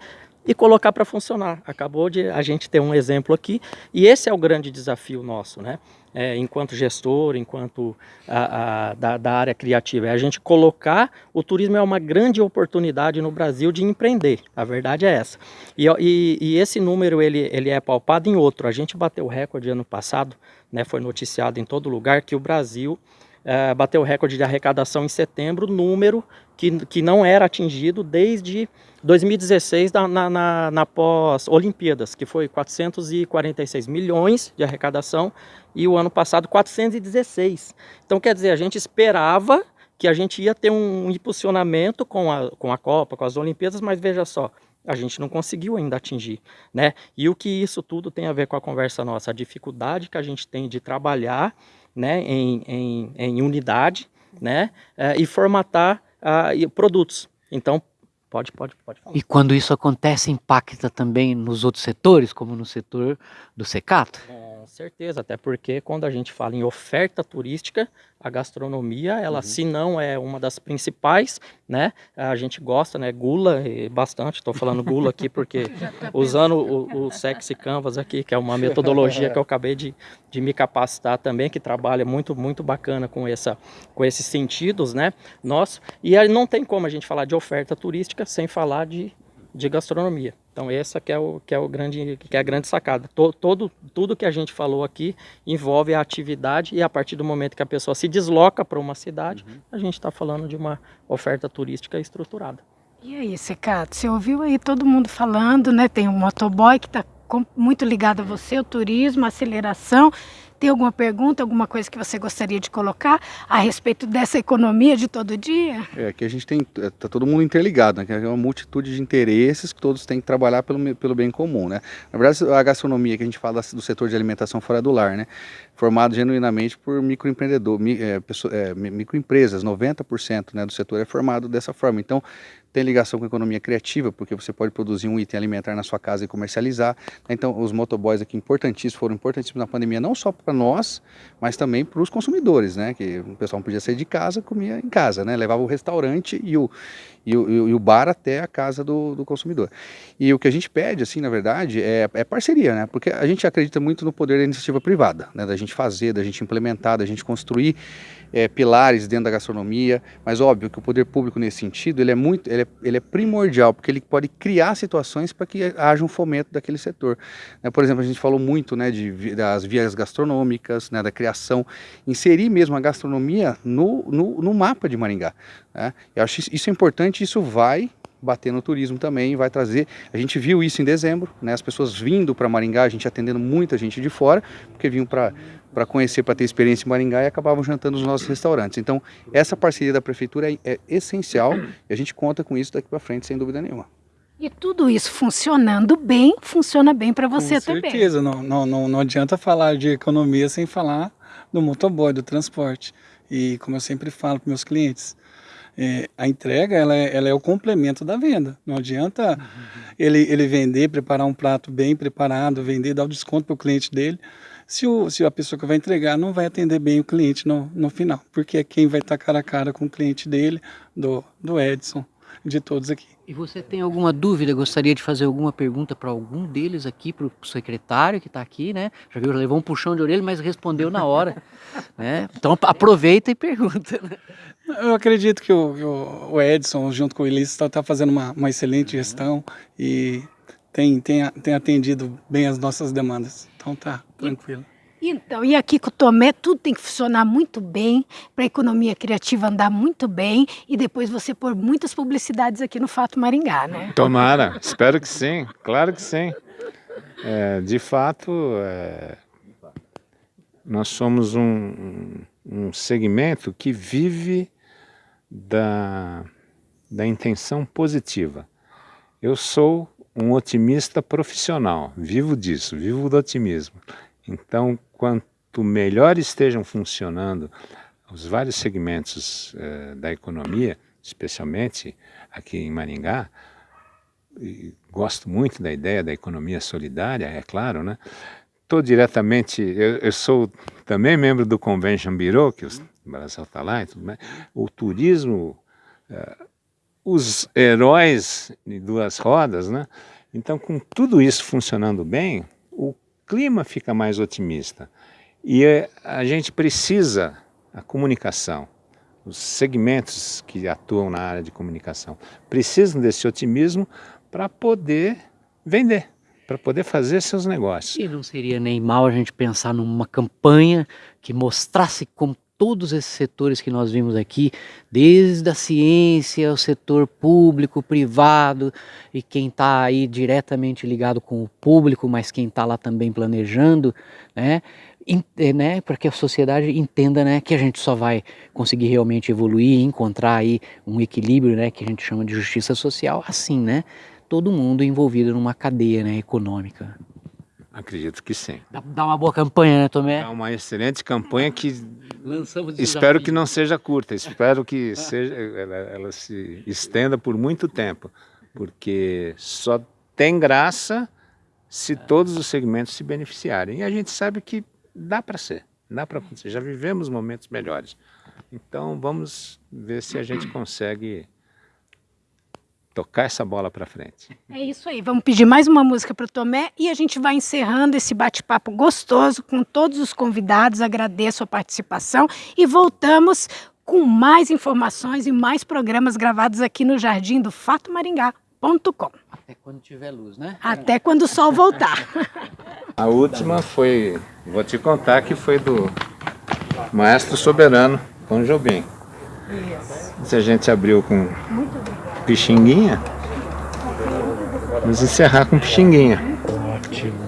e colocar para funcionar. Acabou de a gente ter um exemplo aqui e esse é o grande desafio nosso, né? É, enquanto gestor, enquanto a, a, da, da, área criativa, é a gente colocar o turismo é uma grande oportunidade no Brasil de empreender, a verdade é essa. E, e, e esse número ele, ele é palpado em outro, a gente bateu o recorde ano passado, né, foi noticiado em todo lugar que o Brasil é, bateu o recorde de arrecadação em setembro, número que, que não era atingido desde 2016 na, na, na, pós-Olimpíadas, que foi 446 milhões de arrecadação e o ano passado 416. Então quer dizer, a gente esperava que a gente ia ter um impulsionamento com a, com a Copa, com as Olimpíadas, mas veja só, a gente não conseguiu ainda atingir, né? E o que isso tudo tem a ver com a conversa nossa? A dificuldade que a gente tem de trabalhar né, em, em, em unidade né, é, e formatar uh, produtos. Então, pode, pode, pode falar. E quando isso acontece, impacta também nos outros setores, como no setor do secato? Com certeza, até porque quando a gente fala em oferta turística, a gastronomia, ela uhum. se não é uma das principais, né? A gente gosta, né? Gula bastante, estou falando gula aqui porque tá usando o, o Sexy Canvas aqui, que é uma metodologia que eu acabei de, de me capacitar também, que trabalha muito, muito bacana com, essa, com esses sentidos, né? Nosso, e aí não tem como a gente falar de oferta turística sem falar de de gastronomia. Então essa que é o que é o grande que é a grande sacada. Todo, todo tudo que a gente falou aqui envolve a atividade e a partir do momento que a pessoa se desloca para uma cidade, uhum. a gente está falando de uma oferta turística estruturada. E aí, Secato, você ouviu aí todo mundo falando, né? Tem um motoboy que está muito ligado a você, o turismo, a aceleração. Tem alguma pergunta, alguma coisa que você gostaria de colocar a respeito dessa economia de todo dia? É que a gente tem, é, todo mundo interligado, né? É uma multitude de interesses que todos têm que trabalhar pelo, pelo bem comum, né? Na verdade, a gastronomia que a gente fala do setor de alimentação fora do lar, né? Formado genuinamente por microempreendedor, é, é, microempresas, 90% né, do setor é formado dessa forma. Então, tem ligação com a economia criativa, porque você pode produzir um item alimentar na sua casa e comercializar. Então, os motoboys aqui importantíssimos, foram importantíssimos na pandemia, não só para nós, mas também para os consumidores, né? Que o pessoal não podia sair de casa, comia em casa, né? Levava o restaurante e o, e o, e o bar até a casa do, do, consumidor. E o que a gente pede, assim, na verdade, é, é, parceria, né? Porque a gente acredita muito no poder da iniciativa privada, né? Da gente fazer, da gente implementar, da gente construir é, pilares dentro da gastronomia, mas óbvio que o poder público nesse sentido ele é muito, ele é, ele é primordial porque ele pode criar situações para que haja um fomento daquele setor. Né, por exemplo, a gente falou muito, né, de das vias gastronômicas, né, da criação, inserir mesmo a gastronomia no, no, no mapa de Maringá. Né? Eu acho isso importante, isso vai bater no turismo também, vai trazer. A gente viu isso em dezembro, né? As pessoas vindo para Maringá, a gente atendendo muita gente de fora, porque vinham para para conhecer, para ter experiência em Maringá e acabavam jantando nos nossos restaurantes. Então, essa parceria da prefeitura é, é essencial e a gente conta com isso daqui para frente, sem dúvida nenhuma. E tudo isso funcionando bem, funciona bem para você Com também. certeza, não, não, não, não adianta falar de economia sem falar do motoboy, do transporte. E como eu sempre falo para meus clientes, é, a entrega ela é, ela é o complemento da venda. Não adianta uhum. ele, ele vender, preparar um prato bem preparado, vender, dar o desconto para o cliente dele, se, o, se a pessoa que vai entregar não vai atender bem o cliente no, no final, porque é quem vai estar cara a cara com o cliente dele, do, do Edson, de todos aqui. E você tem alguma dúvida? Gostaria de fazer alguma pergunta para algum deles aqui, para o secretário que está aqui, né? Já viu, levou um puxão de orelha, mas respondeu na hora. né? Então aproveita e pergunta. Né? Eu acredito que o, o Edson, junto com o Ulisses, está tá fazendo uma, uma excelente gestão e tem, tem, tem atendido bem as nossas demandas. Então tá tranquilo. Então, e aqui com o Tomé, tudo tem que funcionar muito bem, para a economia criativa andar muito bem e depois você pôr muitas publicidades aqui no Fato Maringá, né? Tomara, espero que sim, claro que sim. É, de fato, é, nós somos um, um segmento que vive da, da intenção positiva. Eu sou um otimista profissional, vivo disso, vivo do otimismo. Então, quanto melhor estejam funcionando os vários segmentos eh, da economia, especialmente aqui em Maringá, gosto muito da ideia da economia solidária, é claro, né? Estou diretamente, eu, eu, sou também membro do Convention Bureau, que o Brasil está lá e tudo mais. O turismo, eh, os heróis de duas rodas, né? Então, com tudo isso funcionando bem, o clima fica mais otimista. E é, a gente precisa, a comunicação, os segmentos que atuam na área de comunicação, precisam desse otimismo para poder vender, para poder fazer seus negócios. E não seria nem mal a gente pensar numa campanha que mostrasse como todos esses setores que nós vimos aqui, desde a ciência, o setor público, privado, e quem está aí diretamente ligado com o público, mas quem está lá também planejando, né, eh, né, para que a sociedade entenda né, que a gente só vai conseguir realmente evoluir, encontrar aí um equilíbrio, né, que a gente chama de justiça social, assim, né, todo mundo envolvido numa cadeia né, econômica. Acredito que sim. Dá, dá, uma boa campanha, né, Tomé? É uma excelente campanha que Lançamos espero que não seja curta, espero que seja, ela, ela, se estenda por muito tempo, porque só tem graça se todos os segmentos se beneficiarem. E a gente sabe que dá para ser, dá para acontecer. Já vivemos momentos melhores. Então vamos ver se a gente consegue tocar essa bola para frente. É isso aí, vamos pedir mais uma música para o Tomé e a gente vai encerrando esse bate-papo gostoso com todos os convidados, agradeço a participação e voltamos com mais informações e mais programas gravados aqui no Jardim do Fato Maringá.com. Até quando tiver luz, né? Até quando o sol voltar. A última foi, vou te contar que foi do Maestro Soberano, Tom Jobim. Isso. Se a gente abriu com Pixinguinha. Vamos encerrar com Pixinguinha. Ótimo.